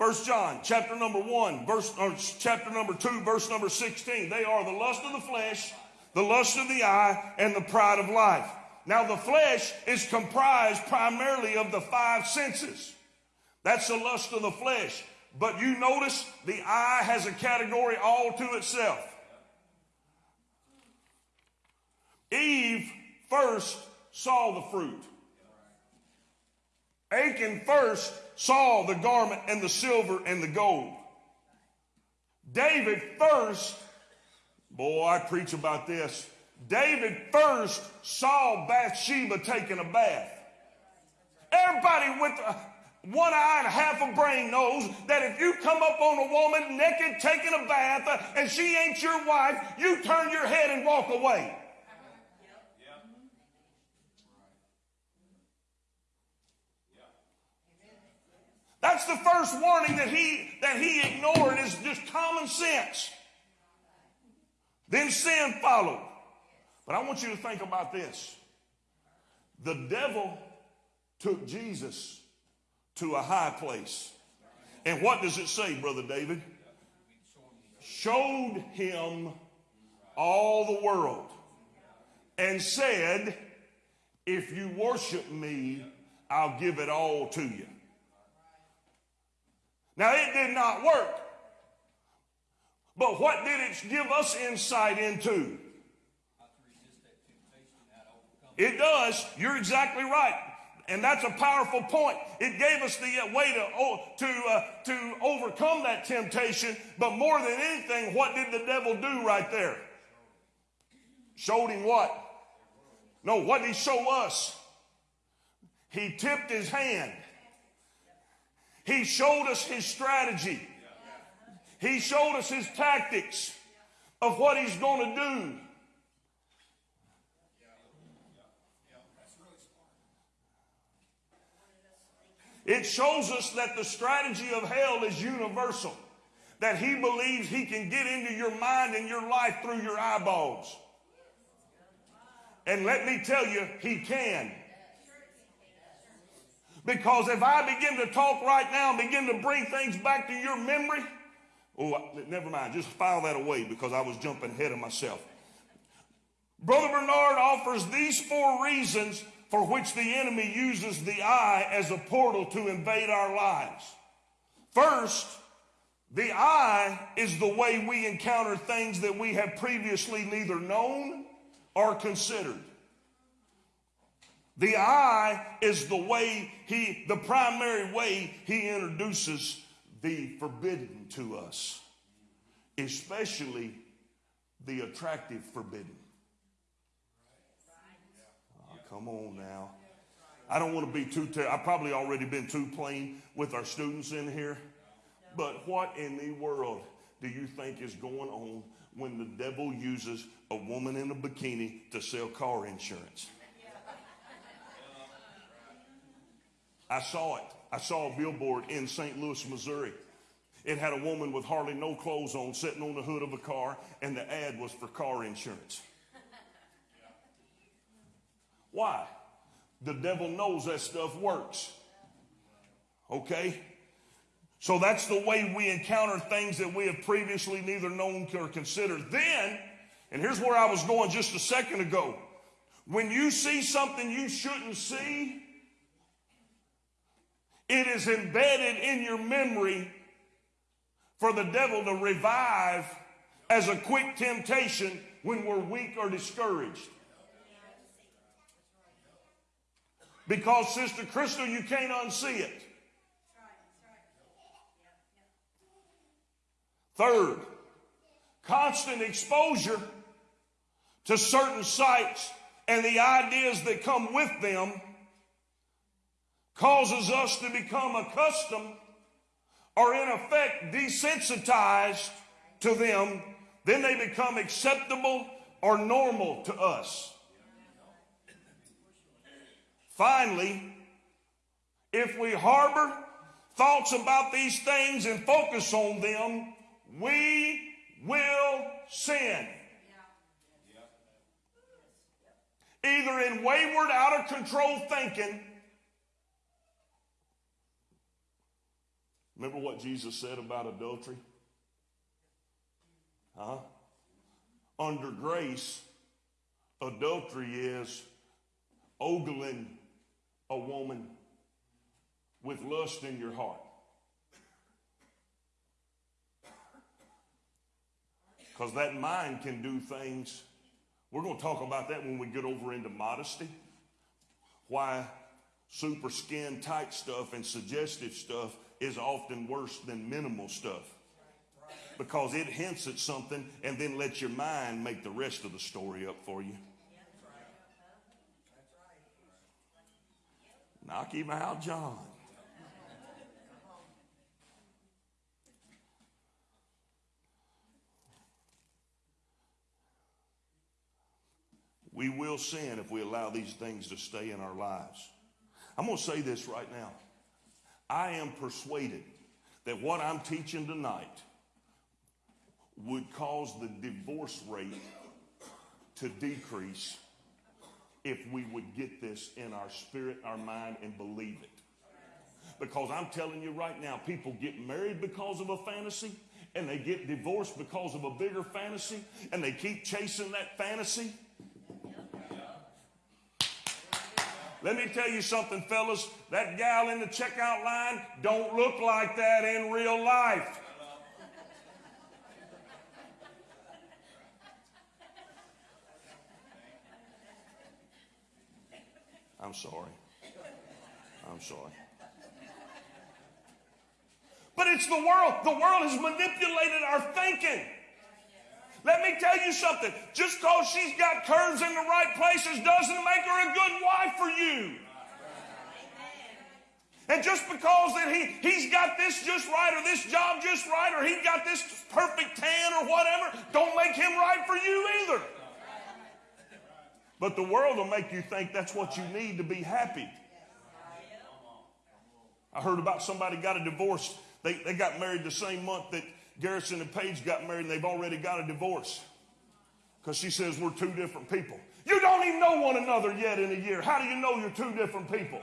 First John, chapter number one, verse, or chapter number two, verse number 16. They are the lust of the flesh, the lust of the eye, and the pride of life. Now, the flesh is comprised primarily of the five senses. That's the lust of the flesh. But you notice the eye has a category all to itself. Eve first saw the fruit. Achan first saw the garment and the silver and the gold. David first, boy, I preach about this. David first saw Bathsheba taking a bath. Everybody with one eye and half a brain knows that if you come up on a woman naked taking a bath uh, and she ain't your wife, you turn your head and walk away. That's the first warning that he, that he ignored is just common sense. Then sin followed. But I want you to think about this. The devil took Jesus to a high place. And what does it say, Brother David? Showed him all the world and said, If you worship me, I'll give it all to you. Now, it did not work. But what did it give us insight into? It does. You're exactly right. And that's a powerful point. It gave us the uh, way to, to, uh, to overcome that temptation. But more than anything, what did the devil do right there? Showed him what? No, what did he show us? He tipped his hand. He showed us his strategy. He showed us his tactics of what he's going to do. It shows us that the strategy of hell is universal. That he believes he can get into your mind and your life through your eyeballs. And let me tell you, he can. Because if I begin to talk right now and begin to bring things back to your memory, oh, never mind, just file that away because I was jumping ahead of myself. Brother Bernard offers these four reasons for which the enemy uses the eye as a portal to invade our lives. First, the eye is the way we encounter things that we have previously neither known or considered. The eye is the way he, the primary way he introduces the forbidden to us, especially the attractive forbidden. Ah, come on now. I don't want to be too, ter- I've probably already been too plain with our students in here. But what in the world do you think is going on when the devil uses a woman in a bikini to sell car insurance? I saw it. I saw a billboard in St. Louis, Missouri. It had a woman with hardly no clothes on sitting on the hood of a car, and the ad was for car insurance. Why? The devil knows that stuff works. Okay? So that's the way we encounter things that we have previously neither known or considered. Then, and here's where I was going just a second ago. When you see something you shouldn't see, it is embedded in your memory for the devil to revive as a quick temptation when we're weak or discouraged. Because, Sister Crystal, you can't unsee it. Third, constant exposure to certain sights and the ideas that come with them causes us to become accustomed or, in effect, desensitized to them. Then they become acceptable or normal to us. Finally, if we harbor thoughts about these things and focus on them, we will sin. Either in wayward, out of control thinking. Remember what Jesus said about adultery? Huh? Under grace, adultery is ogling a woman with lust in your heart. Because that mind can do things. We're going to talk about that when we get over into modesty. Why super skin tight stuff and suggestive stuff is often worse than minimal stuff. Because it hints at something and then lets your mind make the rest of the story up for you. Knock him out, John. We will sin if we allow these things to stay in our lives. I'm going to say this right now. I am persuaded that what I'm teaching tonight would cause the divorce rate to decrease if we would get this in our spirit, our mind, and believe it. Because I'm telling you right now, people get married because of a fantasy, and they get divorced because of a bigger fantasy, and they keep chasing that fantasy. Let me tell you something, fellas. That gal in the checkout line don't look like that in real life. I'm sorry. I'm sorry. But it's the world. The world has manipulated our thinking. Let me tell you something. Just because she's got curves in the right places doesn't make her a good wife for you. And just because that he, he's got this just right or this job just right or he got this perfect tan or whatever, don't make him right for you either. But the world will make you think that's what you need to be happy. I heard about somebody got a divorce. They, they got married the same month that Garrison and Paige got married, and they've already got a divorce. Because she says we're two different people. You don't even know one another yet in a year. How do you know you're two different people?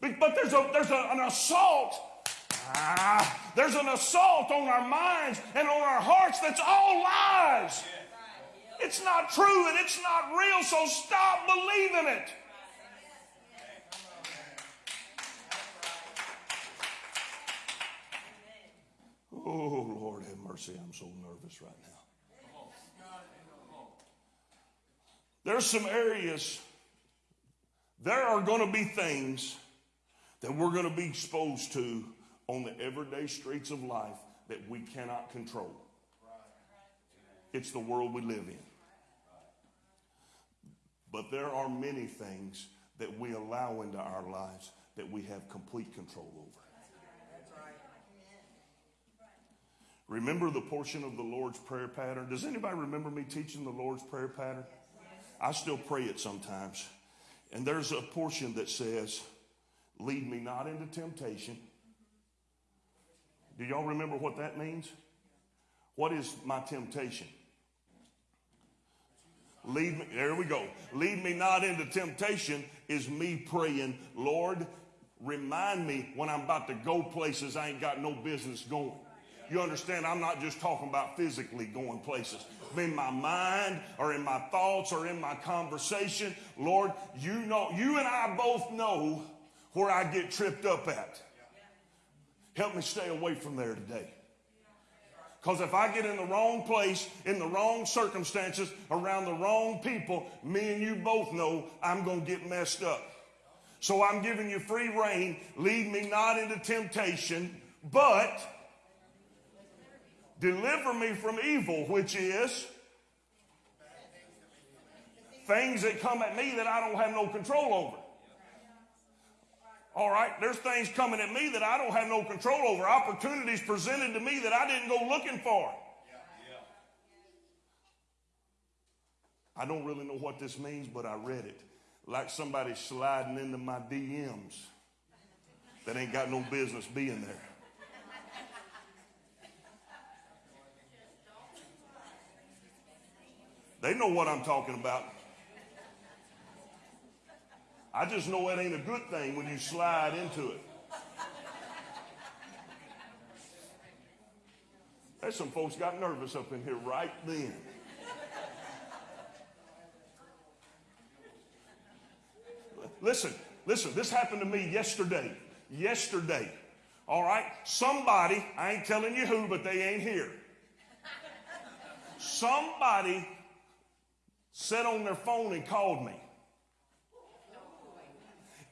But, there's, a, there's a, an assault. Ah, there's an assault on our minds and on our hearts that's all lies. It's not true and it's not real, so stop believing it. Oh, Lord, have mercy. I'm so nervous right now. There's some areas, there are going to be things that we're going to be exposed to on the everyday streets of life that we cannot control. It's the world we live in. But there are many things that we allow into our lives that we have complete control over. Remember the portion of the Lord's Prayer pattern? Does anybody remember me teaching the Lord's Prayer pattern? I still pray it sometimes. And there's a portion that says, Lead me not into temptation. Do y'all remember what that means? What is my temptation? Lead me, there we go. Lead me not into temptation is me praying, Lord, remind me when I'm about to go places I ain't got no business going. You understand? I'm not just talking about physically going places. In my mind or in my thoughts or in my conversation, Lord, you know, you and I both know where I get tripped up at. Help me stay away from there today. Because if I get in the wrong place, in the wrong circumstances, around the wrong people, me and you both know I'm going to get messed up. So I'm giving you free rein. Lead me not into temptation, but deliver me from evil, which is things that come at me that I don't have no control over. All right, there's things coming at me that I don't have no control over, opportunities presented to me that I didn't go looking for. I don't really know what this means, but I read it. Like somebody sliding into my DMs that ain't got no business being there. They know what I'm talking about. I just know it ain't a good thing when you slide into it. There's some folks got nervous up in here right then. Listen, listen, this happened to me yesterday. Yesterday. All right? Somebody, I ain't telling you who, but they ain't here. Somebody sat on their phone and called me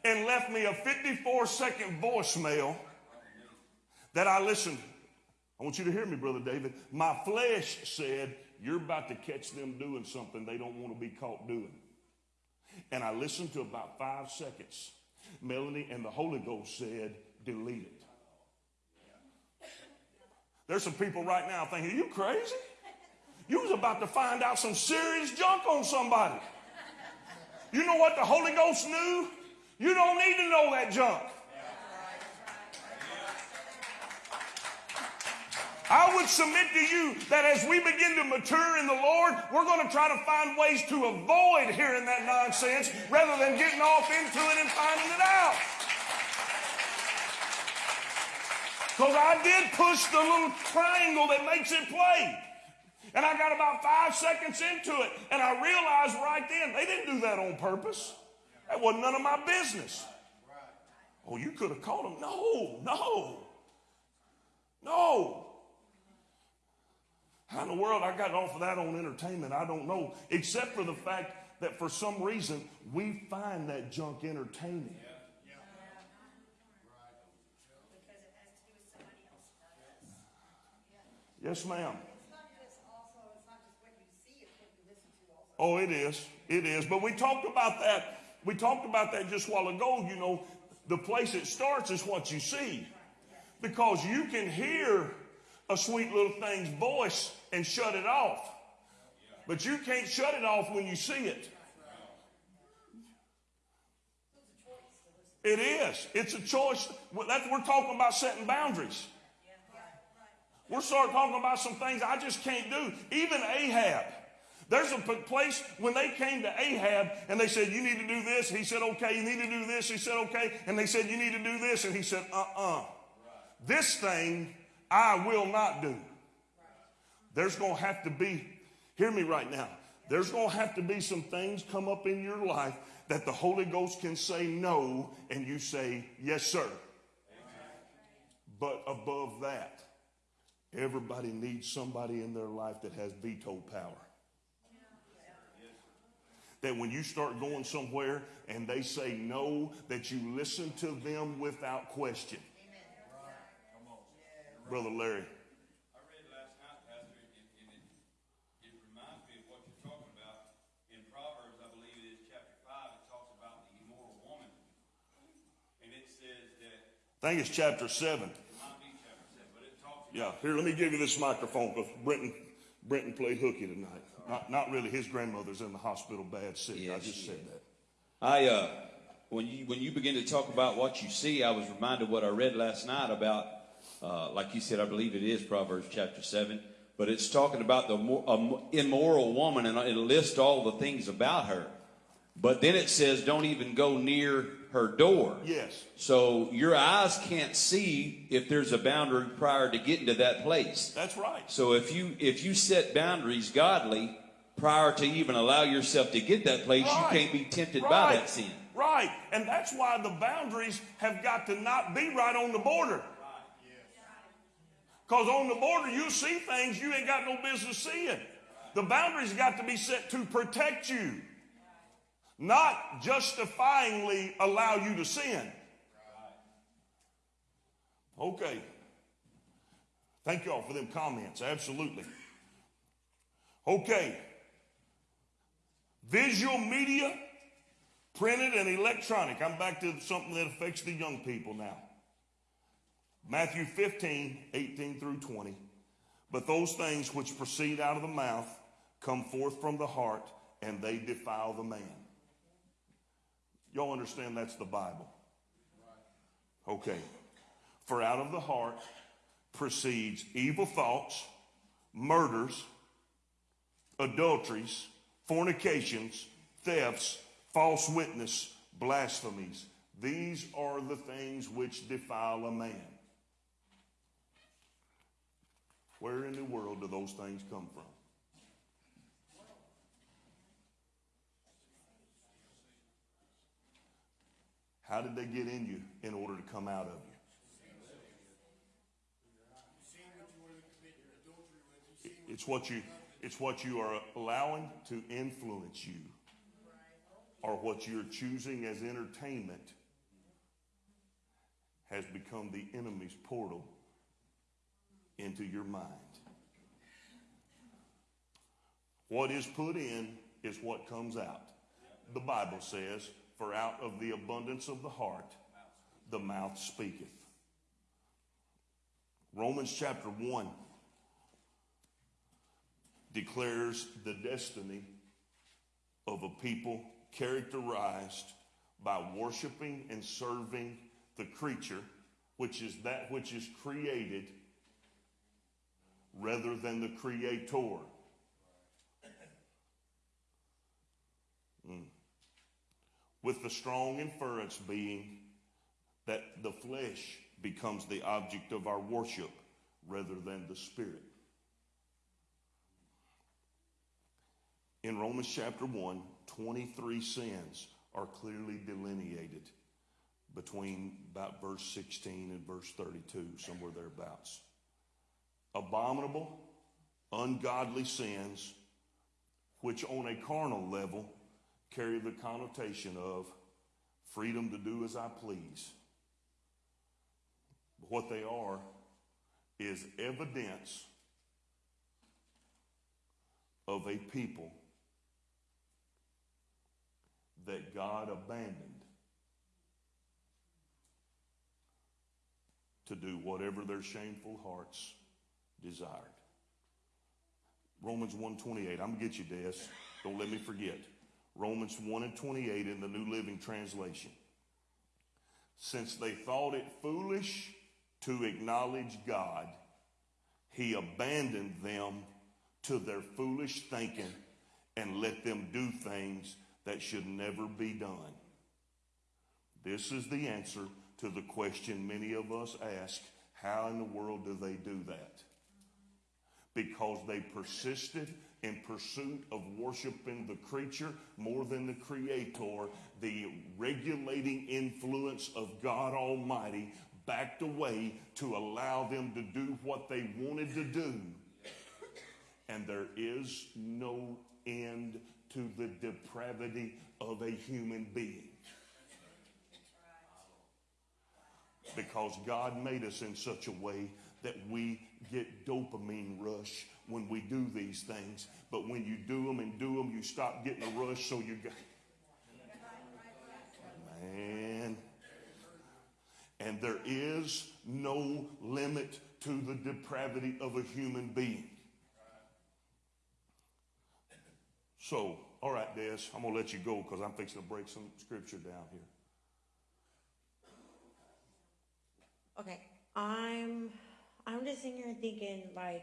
and left me a 54 second voicemail that I listened. I want you to hear me, Brother David. My flesh said, You're about to catch them doing something they don't want to be caught doing. And I listened to about five seconds. Melanie and the Holy Ghost said, Delete it. There's some people right now thinking, Are you crazy? You was about to find out some serious junk on somebody. You know what the Holy Ghost knew? You don't need to know that junk. I would submit to you that as we begin to mature in the Lord, we're going to try to find ways to avoid hearing that nonsense rather than getting off into it and finding it out. Because I did push the little triangle that makes it play. And I got about five seconds into it, and I realized right then they didn't do that on purpose. That wasn't none of my business. Oh, you could have called him. No, no, no. How in the world I got off of that on entertainment, I don't know. Except for the fact that for some reason we find that junk entertaining. Yes, ma'am. Oh, it is. It is. But we talked about that. We talked about that just a while ago. You know, The place it starts is what you see. Because you can hear a sweet little thing's voice and shut it off. But you can't shut it off when you see it. It is. It's a choice. That's, we're talking about setting boundaries. We're starting talking about some things I just can't do. Even Ahab. There's a place when they came to Ahab and they said, You need to do this. He said, Okay. You need to do this. He said, Okay. And they said, You need to do this. And he said, Uh uh This thing I will not do. There's going to have to be, hear me right now, there's going to have to be some things come up in your life that the Holy Ghost can say no and you say, Yes, sir. But above that, everybody needs somebody in their life that has veto power that when you start going somewhere and they say no, that you listen to them without question. Brother Larry. I read last night, Pastor, and, and it, it reminds me of what you're talking about. In Proverbs, I believe it is chapter five, it talks about the immoral woman. And it says that, I think it's chapter seven. it might be chapter seven, but it talks Yeah, here, let me give you this microphone because Brenton, Brenton played hooky tonight. Not, not really. His grandmother's in the hospital bad sick. I just said that. I uh, when you when you begin to talk about what you see, I was reminded what I read last night about, uh, like you said, I believe it is Proverbs chapter seven, but it's talking about the mo- um, immoral woman, and it lists all the things about her. But then it says, don't even go near her door. Yes. So your eyes can't see if there's a boundary prior to getting to that place. That's right. So if you if you set boundaries godly prior to even allow yourself to get that place, Right. you can't be tempted by that sin. Right. And that's why the boundaries have got to not be right on the border. Because on the border, you see things you ain't got no business seeing. The boundaries got to be set to protect you, not justifyingly allow you to sin. Okay. Thank y'all for them comments. Absolutely. Okay. Visual media, printed and electronic. I'm back to something that affects the young people now. Matthew 15, 18 through 20. But those things which proceed out of the mouth come forth from the heart, and they defile the man. Y'all understand that's the Bible? Okay. For out of the heart proceeds evil thoughts, murders, adulteries, fornications, thefts, false witness, blasphemies. These are the things which defile a man. Where in the world do those things come from? How did they get in you in order to come out of you? It's what you it's what you are allowing to influence you or what you're choosing as entertainment has become the enemy's portal into your mind. What is put in is what comes out. The Bible says, For out of the abundance of the heart, the mouth speaketh. Romans chapter 1 declares the destiny of a people characterized by worshiping and serving the creature, which is that which is created, rather than the creator. With the strong inference being that the flesh becomes the object of our worship rather than the spirit. In Romans chapter 1, 23 sins are clearly delineated between about verse 16 and verse 32, somewhere thereabouts. Abominable, ungodly sins, which on a carnal level carry the connotation of freedom to do as I please. But what they are is evidence of a people that God abandoned to do whatever their shameful hearts desired. Romans 128. I'm gonna get you, Des. Don't let me forget. Romans 1 and 28 in the New Living Translation. Since they thought it foolish to acknowledge God, he abandoned them to their foolish thinking and let them do things that should never be done. This is the answer to the question many of us ask how in the world do they do that? Because they persisted in pursuit of worshiping the creature more than the creator, the regulating influence of God Almighty backed away to allow them to do what they wanted to do. And there is no end to the depravity of a human being. Because God made us in such a way that we get dopamine rush when we do these things. But when you do them and do them, you stop getting a rush, so you got. Man. And there is no limit to the depravity of a human being. So, all right, Des, I'm going to let you go because I'm fixing to break some scripture down here. Okay, I'm I'm just sitting here thinking like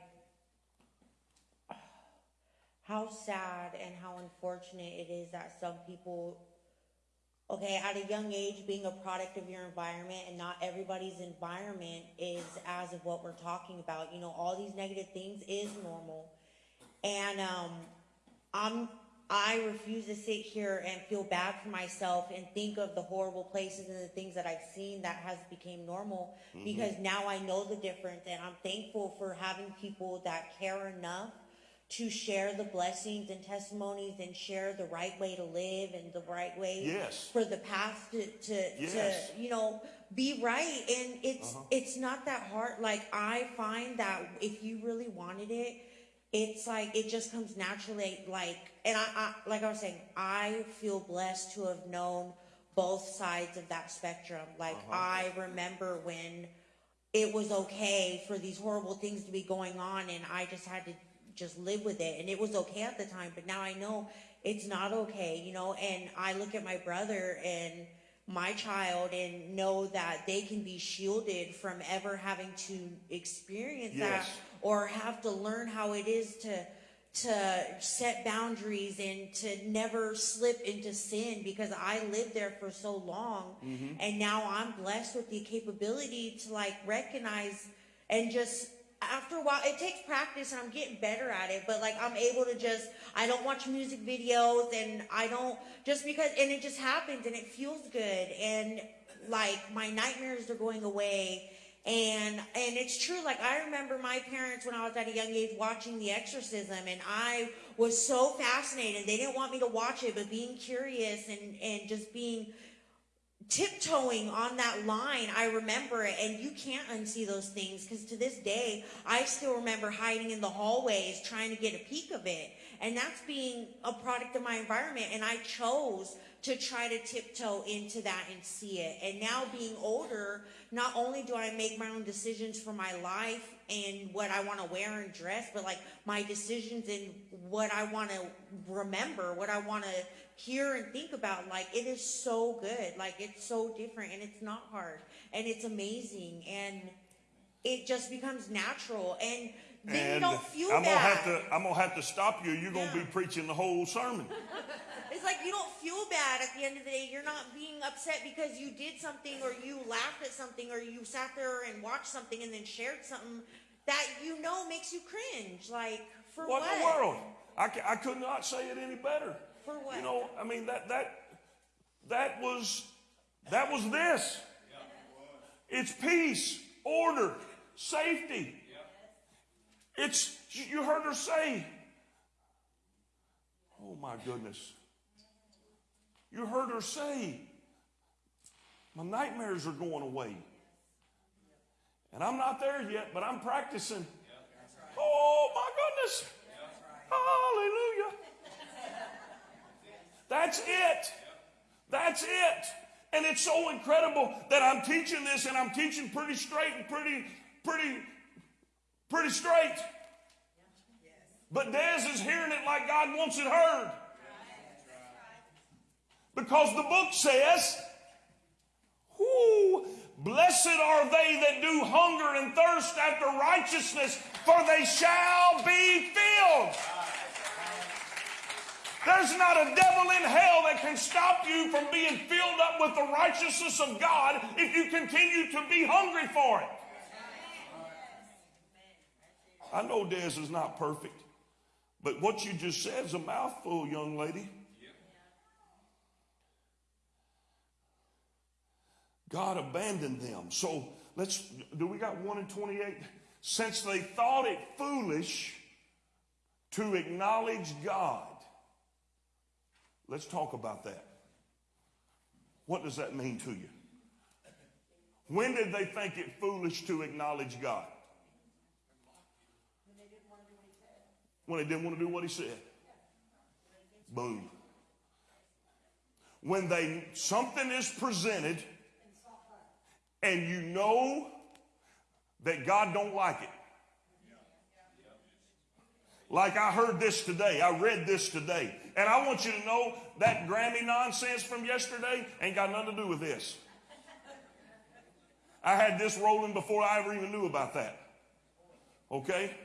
how sad and how unfortunate it is that some people okay at a young age being a product of your environment and not everybody's environment is as of what we're talking about. You know all these negative things is normal. And um i'm i refuse to sit here and feel bad for myself and think of the horrible places and the things that i've seen that has become normal because now i know the difference and i'm thankful for having people that care enough to share the blessings and testimonies and share the right way to live and the right way Yes. for the path to, to, Yes. to you know be right. And it's uh-huh. it's not that hard. Like i find that if you really wanted it it's like it just comes naturally like and I, I like i was saying i feel blessed to have known both sides of that spectrum. Like uh-huh. i remember when it was okay for these horrible things to be going on and I just had to just live with it and it was okay at the time but now I know it's not okay you know and I look at my brother and my child and know that they can be shielded from ever having to experience that or have to learn how it is to to set boundaries and to never slip into sin because I lived there for so long. Mm-hmm. And now I'm blessed with the capability to like recognize and just after a while it takes practice and I'm getting better at it but like I'm able to just I don't watch music videos and I don't just because and it just happens and it feels good and like my nightmares are going away. And and it's true like i remember my parents when i was at a young age watching the exorcism and i was so fascinated. They didn't want me to watch it but being curious and and just being tiptoeing on that line i remember it and you can't unsee those things because to this day i still remember hiding in the hallways trying to get a peek of it and that's being a product of my environment and i chose to try to tiptoe into that and see it and now being older not only do i make my own decisions for my life and what i want to wear and dress but like my decisions and what i want to remember what i want to hear and think about like it is so good like it's so different and it's not hard and it's amazing and it just becomes natural and then you don't feel I'm gonna bad have to I'm gonna have to stop you. You're gonna Yeah. be preaching the whole sermon. it's like you don't feel bad at the end of the day you're not being upset because you did something or you laughed at something or you sat there and watched something and then shared something that you know makes you cringe like for What what, in the world? I, I could not say it any better. For what? You know, I mean that that that was that was this. It's peace, order, safety. It's you heard her say. Oh my goodness. You heard her say, my nightmares are going away. And I'm not there yet, but I'm practicing. Oh my goodness. Hallelujah. That's it. That's it. And it's so incredible that I'm teaching this and I'm teaching pretty straight and pretty, pretty, pretty straight. But Des is hearing it like God wants it heard. Because the book says, whoo, blessed are they that do hunger and thirst after righteousness, for they shall be filled. There's not a devil in hell that can stop you from being filled up with the righteousness of God if you continue to be hungry for it. I know Des is not perfect, but what you just said is a mouthful, young lady. God abandoned them. So let's, do we got 1 and 28? Since they thought it foolish to acknowledge God. Let's talk about that. What does that mean to you? When did they think it foolish to acknowledge God? When they didn't want to do what he said. Boom. When they something is presented and you know that God don't like it. Like I heard this today. I read this today. And I want you to know that Grammy nonsense from yesterday ain't got nothing to do with this. I had this rolling before I ever even knew about that. Okay?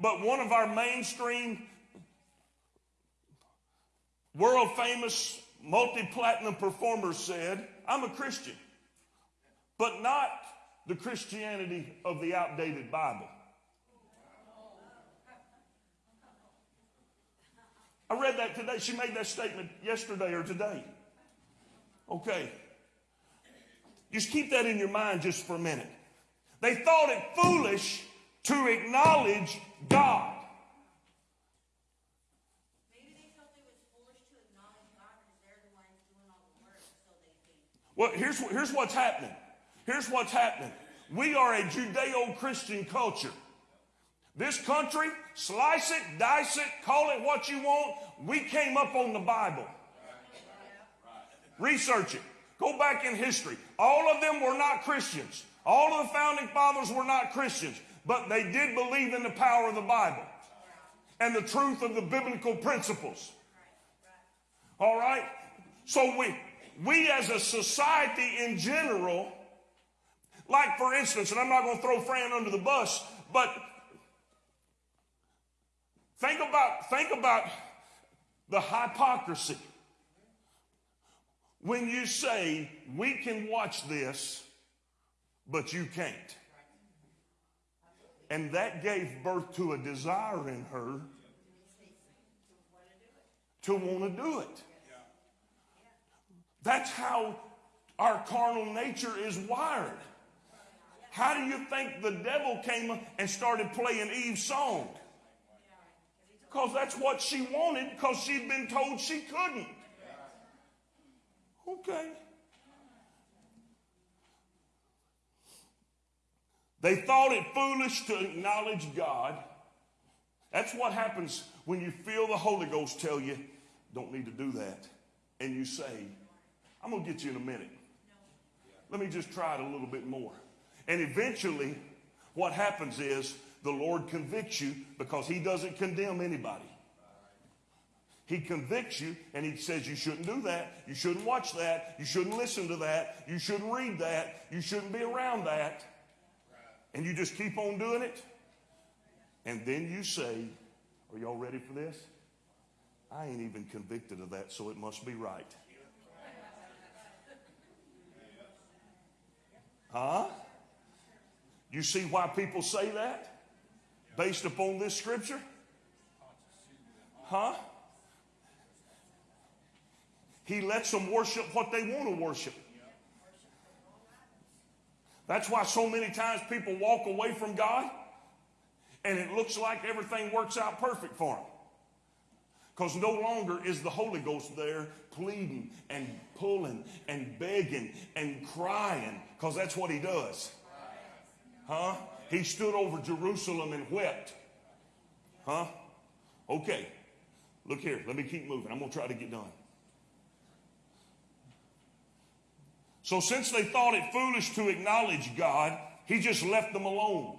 But one of our mainstream, world famous, multi platinum performers said, I'm a Christian, but not the Christianity of the outdated Bible. I read that today. She made that statement yesterday or today. Okay. Just keep that in your mind just for a minute. They thought it foolish to acknowledge God. Maybe they felt it was foolish to acknowledge God because they're the ones doing all the work, so they think. Well, here's, here's what's happening. Here's what's happening. We are a Judeo Christian culture. This country, slice it, dice it, call it what you want. We came up on the Bible. Research it. Go back in history. All of them were not Christians. All of the founding fathers were not Christians, but they did believe in the power of the Bible and the truth of the biblical principles. All right? So we, we as a society in general, like for instance, and I'm not going to throw Fran under the bus, but think about, think about the hypocrisy. When you say, we can watch this, but you can't. And that gave birth to a desire in her to want to do it. That's how our carnal nature is wired. How do you think the devil came and started playing Eve's song? Because that's what she wanted, because she'd been told she couldn't. Okay. They thought it foolish to acknowledge God. That's what happens when you feel the Holy Ghost tell you, don't need to do that. And you say, I'm going to get you in a minute. Let me just try it a little bit more. And eventually, what happens is the Lord convicts you because He doesn't condemn anybody. He convicts you and He says, You shouldn't do that. You shouldn't watch that. You shouldn't listen to that. You shouldn't read that. You shouldn't be around that. And you just keep on doing it. And then you say, Are y'all ready for this? I ain't even convicted of that, so it must be right. Huh? You see why people say that? Based upon this scripture? Huh? He lets them worship what they want to worship. That's why so many times people walk away from God and it looks like everything works out perfect for them. Because no longer is the Holy Ghost there pleading and pulling and begging and crying, because that's what he does. Huh? He stood over Jerusalem and wept. Huh? Okay. Look here. Let me keep moving. I'm going to try to get done. So since they thought it foolish to acknowledge God, he just left them alone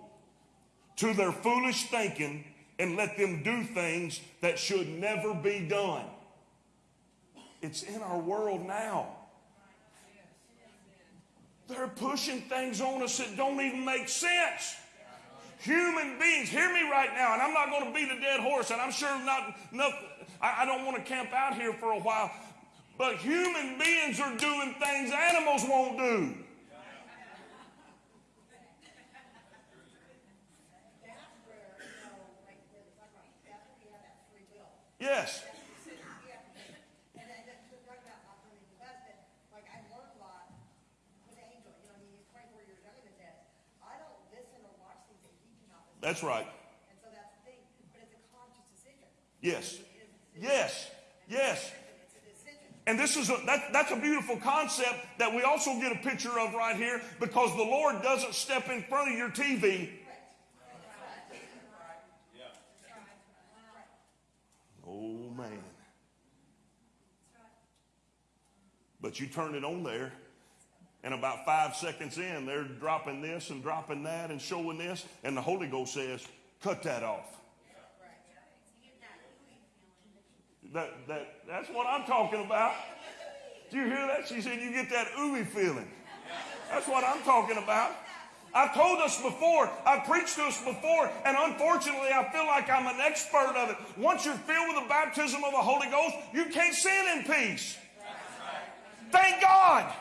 to their foolish thinking and let them do things that should never be done. It's in our world now. They're pushing things on us that don't even make sense. Human beings, hear me right now, and I'm not going to beat a dead horse, and I'm sure not, not I, I don't want to camp out here for a while, but human beings are doing things animals won't do. Yes. And then to talk about not doing the best, but like I've learned a lot with Angel, you know, he's twenty-four years younger than Ted. I don't listen or watch things that he cannot listen. That's right. And so that's the thing, but it's a conscious decision. Yes. Yes. Yes. And this is a, that, that's a beautiful concept that we also get a picture of right here because the Lord doesn't step in front of your TV. Oh man. But you turn it on there, and about five seconds in, they're dropping this and dropping that and showing this, and the Holy Ghost says, cut that off. That, that, that's what I'm talking about. Do you hear that? She said, You get that ooey feeling. That's what I'm talking about. I've told us before, I've preached to us before, and unfortunately, I feel like I'm an expert of it. Once you're filled with the baptism of the Holy Ghost, you can't sin in peace. Thank God.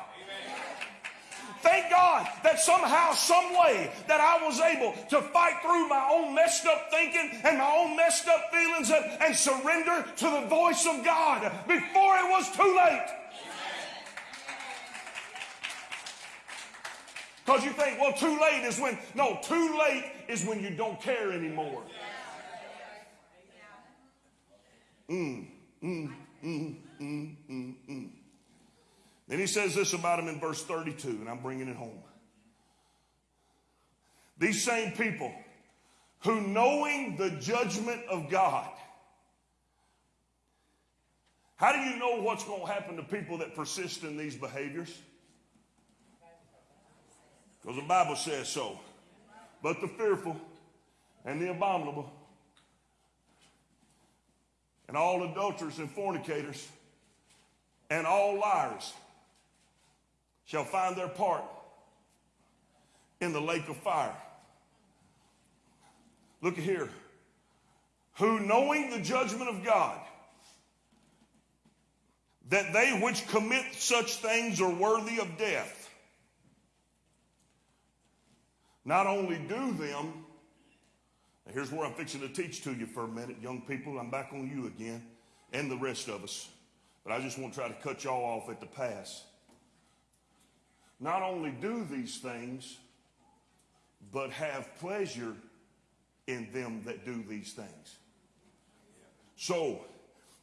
Thank God that somehow, some way, that I was able to fight through my own messed up thinking and my own messed up feelings and, and surrender to the voice of God before it was too late. Because you think, well, too late is when, no, too late is when you don't care anymore. Mm, mm, mm, mm, mm, mm. Then he says this about him in verse 32, and I'm bringing it home. These same people who, knowing the judgment of God, how do you know what's going to happen to people that persist in these behaviors? Because the Bible says so. But the fearful and the abominable and all adulterers and fornicators and all liars shall find their part in the lake of fire. Look at here. Who knowing the judgment of God, that they which commit such things are worthy of death, not only do them, here's where I'm fixing to teach to you for a minute, young people. I'm back on you again, and the rest of us. But I just want to try to cut y'all off at the pass. Not only do these things, but have pleasure in them that do these things. So,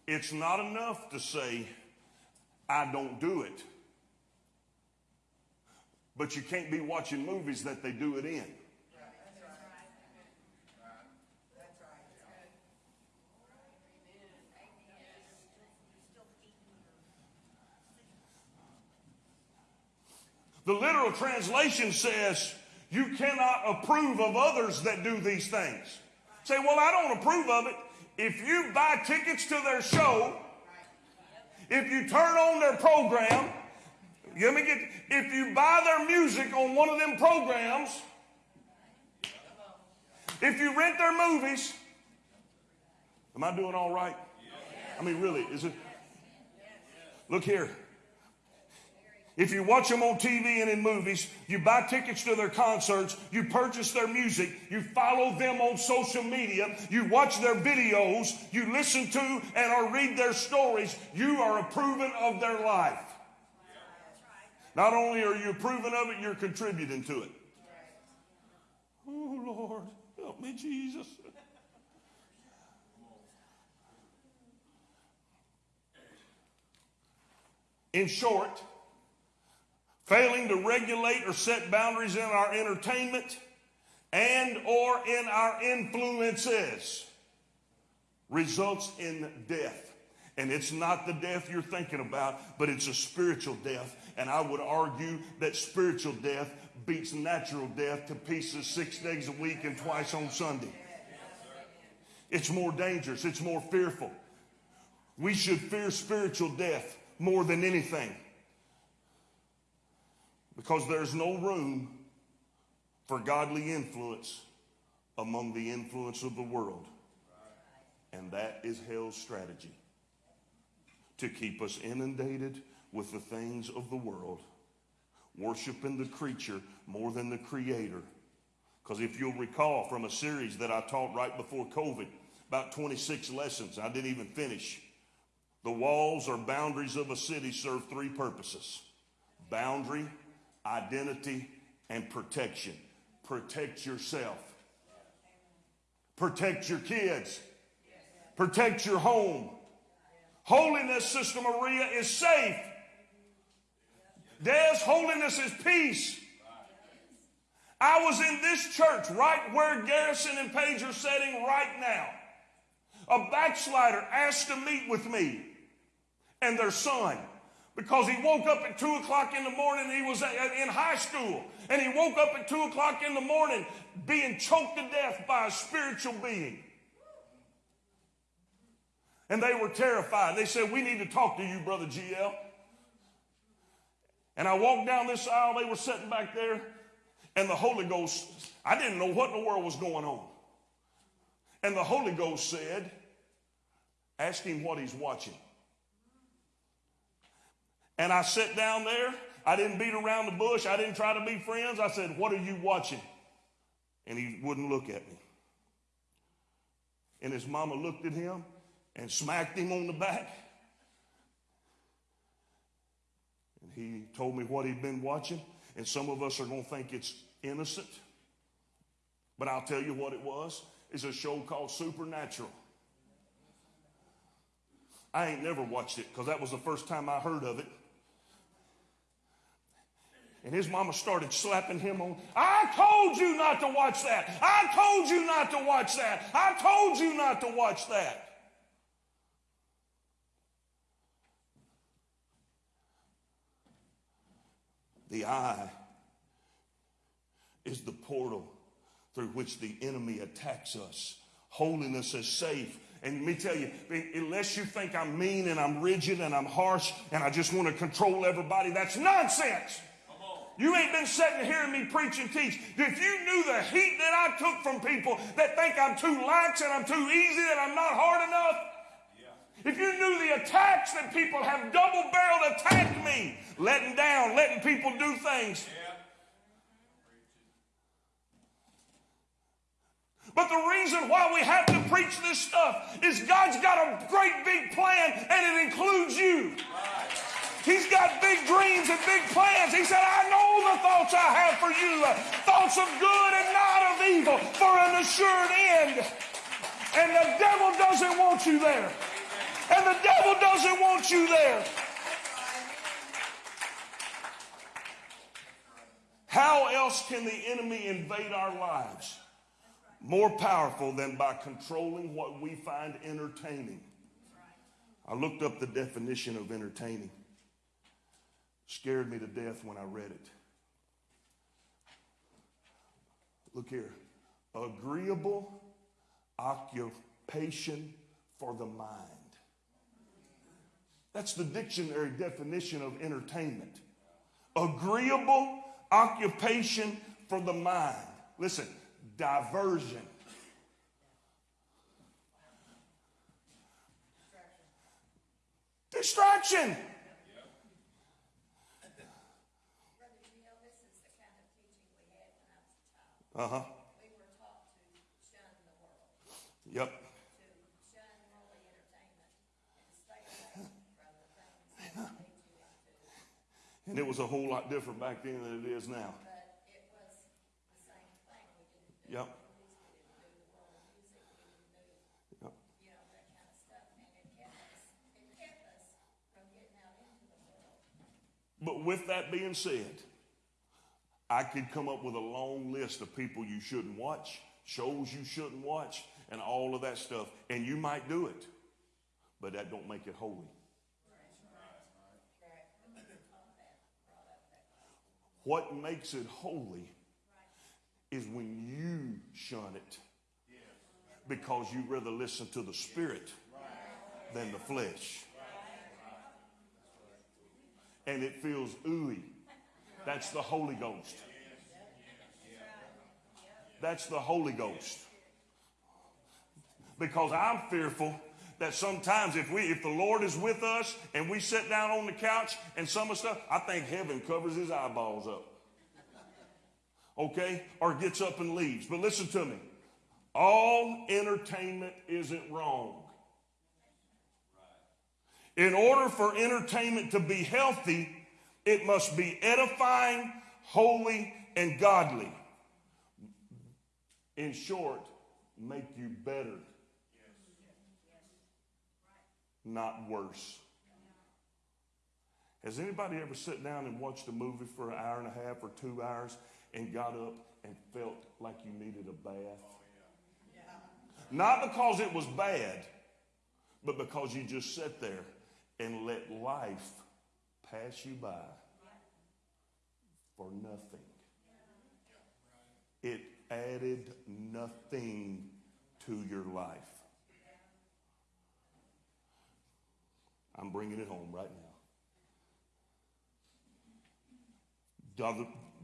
it's not enough to say, I don't do it. But you can't be watching movies that they do it in. The literal translation says, You cannot approve of others that do these things. Say, Well, I don't approve of it. If you buy tickets to their show, if you turn on their program, let me get, if you buy their music on one of them programs, if you rent their movies, am I doing all right? I mean, really, is it? Look here. If you watch them on TV and in movies, you buy tickets to their concerts, you purchase their music, you follow them on social media, you watch their videos, you listen to and or read their stories, you are approving of their life. Not only are you approving of it, you're contributing to it. Oh, Lord, help me, Jesus. In short, failing to regulate or set boundaries in our entertainment and or in our influences results in death And it's not the death you're thinking about, but it's a spiritual death. And I would argue that spiritual death beats natural death to pieces six days a week and twice on Sunday. It's more dangerous, it's more fearful. We should fear spiritual death more than anything because there's no room for godly influence among the influence of the world. And that is hell's strategy to keep us inundated with the things of the world, worshiping the creature more than the creator. Because if you'll recall from a series that I taught right before COVID, about 26 lessons, I didn't even finish. The walls or boundaries of a city serve three purposes boundary, identity, and protection. Protect yourself, protect your kids, protect your home. Holiness, Sister Maria, is safe. Des, holiness is peace. I was in this church right where Garrison and Paige are sitting right now. A backslider asked to meet with me and their son because he woke up at 2 o'clock in the morning. He was in high school and he woke up at 2 o'clock in the morning being choked to death by a spiritual being. And they were terrified. They said, We need to talk to you, Brother GL. And I walked down this aisle. They were sitting back there. And the Holy Ghost, I didn't know what in the world was going on. And the Holy Ghost said, Ask him what he's watching. And I sat down there. I didn't beat around the bush. I didn't try to be friends. I said, What are you watching? And he wouldn't look at me. And his mama looked at him and smacked him on the back. And he told me what he'd been watching. And some of us are going to think it's innocent. But I'll tell you what it was. It's a show called Supernatural. I ain't never watched it because that was the first time I heard of it. And his mama started slapping him on. I told you not to watch that. I told you not to watch that. I told you not to watch that. The eye is the portal through which the enemy attacks us. Holiness is safe. And let me tell you, unless you think I'm mean and I'm rigid and I'm harsh and I just want to control everybody, that's nonsense. You ain't been sitting here and hearing me preach and teach. If you knew the heat that I took from people that think I'm too lax and I'm too easy and I'm not hard enough, if you knew the attacks that people have double barreled attacked me, letting down, letting people do things. But the reason why we have to preach this stuff is God's got a great big plan and it includes you. He's got big dreams and big plans. He said, I know the thoughts I have for you, thoughts of good and not of evil, for an assured end. And the devil doesn't want you there. And the devil doesn't want you there. How else can the enemy invade our lives? More powerful than by controlling what we find entertaining. I looked up the definition of entertaining. Scared me to death when I read it. Look here. Agreeable occupation for the mind. That's the dictionary definition of entertainment. Agreeable occupation for the mind. Listen, diversion. Distraction. Brother, you know, this is the kind of teaching we had when I was a child. Uh huh. We were taught to shun the world, Yep. and it was a whole lot different back then than it is now. But it was the same thing. We didn't do Yep. Yep. you know, that kind of stuff. And it kept us, it kept us from getting out into the world. But with that being said, I could come up with a long list of people you shouldn't watch, shows you shouldn't watch, and all of that stuff. And you might do it. but that don't make it holy. What makes it holy is when you shun it because you rather listen to the spirit than the flesh. And it feels ooey. That's the Holy Ghost. That's the Holy Ghost. Because I'm fearful that sometimes if we if the Lord is with us and we sit down on the couch and some of stuff, I think heaven covers his eyeballs up. Okay? Or gets up and leaves. But listen to me. All entertainment isn't wrong. In order for entertainment to be healthy, it must be edifying, holy, and godly. In short, make you better, not worse. Has anybody ever sat down and watched a movie for an hour and a half or two hours and got up and felt like you needed a bath? Not because it was bad, but because you just sat there and let life pass you by for nothing. It added nothing to your life. I'm bringing it home right now.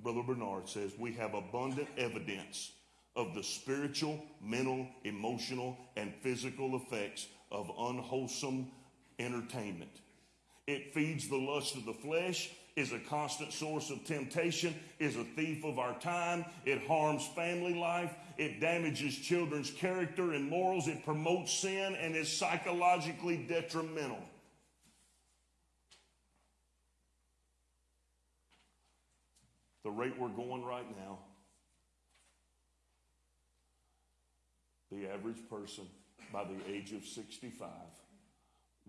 Brother, Bernard says we have abundant evidence of the spiritual, mental, emotional, and physical effects of unwholesome entertainment. It feeds the lust of the flesh, is a constant source of temptation, is a thief of our time, it harms family life, it damages children's character and morals, it promotes sin, and is psychologically detrimental. The rate we're going right now, the average person by the age of 65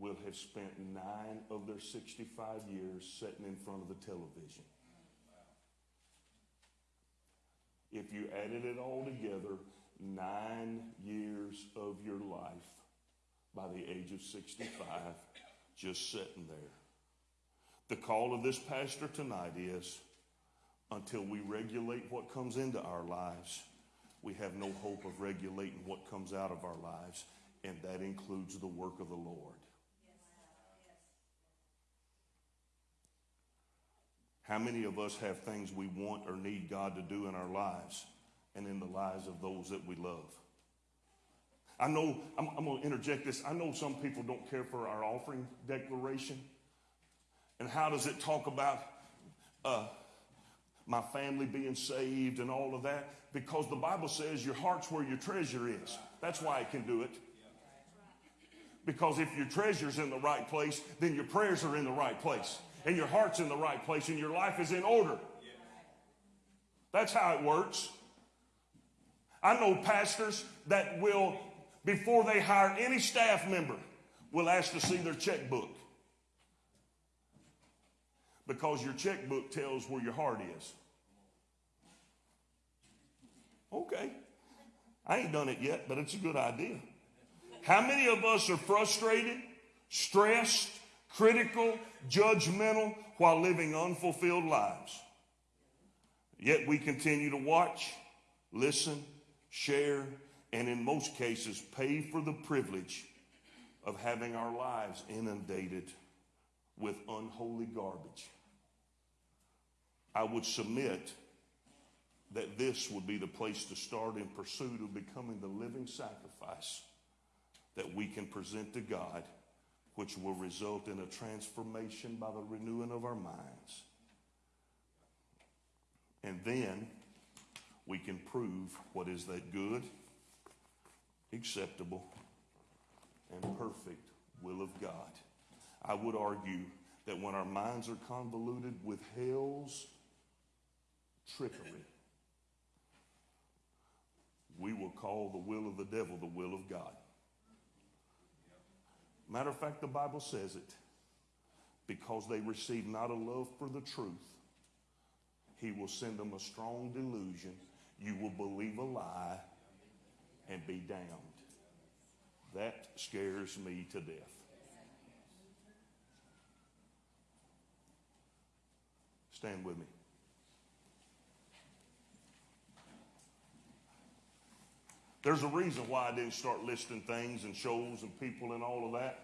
will have spent nine of their 65 years sitting in front of the television. If you added it all together, nine years of your life by the age of 65 just sitting there. The call of this pastor tonight is until we regulate what comes into our lives, we have no hope of regulating what comes out of our lives, and that includes the work of the Lord. How many of us have things we want or need God to do in our lives and in the lives of those that we love? I know, I'm, I'm going to interject this. I know some people don't care for our offering declaration. And how does it talk about uh, my family being saved and all of that? Because the Bible says your heart's where your treasure is. That's why it can do it. Because if your treasure's in the right place, then your prayers are in the right place and your heart's in the right place and your life is in order. That's how it works. I know pastors that will, before they hire any staff member, will ask to see their checkbook. Because your checkbook tells where your heart is. Okay. I ain't done it yet, but it's a good idea. How many of us are frustrated, stressed, critical, judgmental while living unfulfilled lives? Yet we continue to watch, listen, share, and in most cases pay for the privilege of having our lives inundated with unholy garbage. I would submit that this would be the place to start in pursuit of becoming the living sacrifice that we can present to God, which will result in a transformation by the renewing of our minds. And then we can prove what is that good, acceptable, and perfect will of God. I would argue that when our minds are convoluted with hell's trickery, we will call the will of the devil the will of God. Matter of fact, the Bible says it. Because they receive not a love for the truth, he will send them a strong delusion. You will believe a lie and be damned. That scares me to death. Stand with me. There's a reason why I didn't start listing things and shows and people and all of that.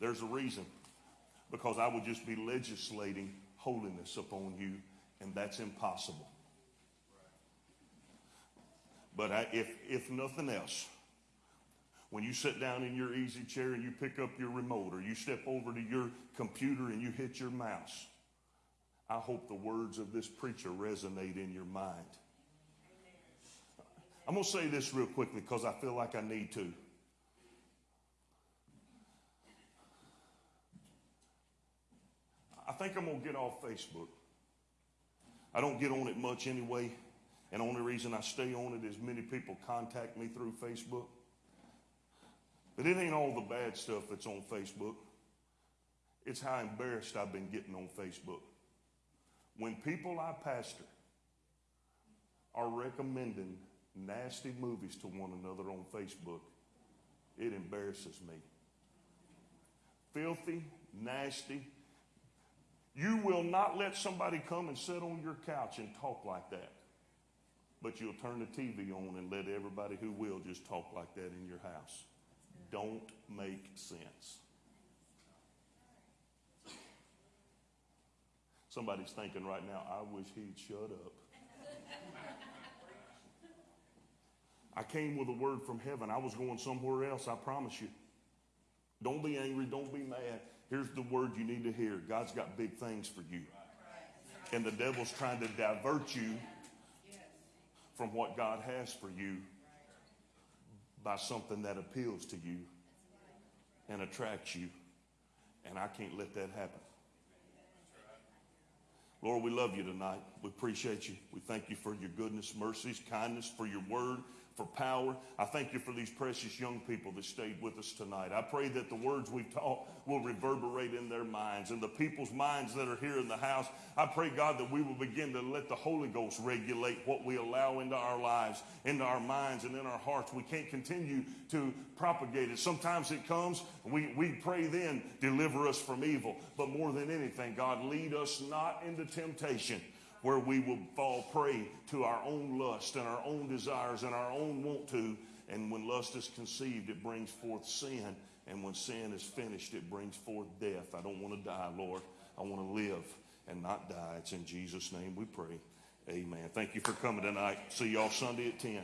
There's a reason. Because I would just be legislating holiness upon you, and that's impossible. But I, if, if nothing else, when you sit down in your easy chair and you pick up your remote or you step over to your computer and you hit your mouse, I hope the words of this preacher resonate in your mind. I'm going to say this real quickly because I feel like I need to. I think I'm going to get off Facebook. I don't get on it much anyway. And the only reason I stay on it is many people contact me through Facebook. But it ain't all the bad stuff that's on Facebook. It's how embarrassed I've been getting on Facebook. When people I pastor are recommending nasty movies to one another on Facebook, it embarrasses me. Filthy, nasty. You will not let somebody come and sit on your couch and talk like that. But you'll turn the TV on and let everybody who will just talk like that in your house. Don't make sense. Somebody's thinking right now, I wish he'd shut up. I came with a word from heaven. I was going somewhere else, I promise you. Don't be angry, don't be mad. Here's the word you need to hear God's got big things for you. And the devil's trying to divert you from what God has for you by something that appeals to you and attracts you. And I can't let that happen. Lord, we love you tonight. We appreciate you. We thank you for your goodness, mercies, kindness, for your word, for power. I thank you for these precious young people that stayed with us tonight. I pray that the words we've taught will reverberate in their minds and the people's minds that are here in the house. I pray, God, that we will begin to let the Holy Ghost regulate what we allow into our lives, into our minds, and in our hearts. We can't continue to propagate it. Sometimes it comes, we, we pray then, deliver us from evil. But more than anything, God, lead us not into temptation where we will fall prey to our own lust and our own desires and our own want to. And when lust is conceived, it brings forth sin. And when sin is finished, it brings forth death. I don't want to die, Lord. I want to live and not die. It's in Jesus' name we pray. Amen. Thank you for coming tonight. See y'all Sunday at 10.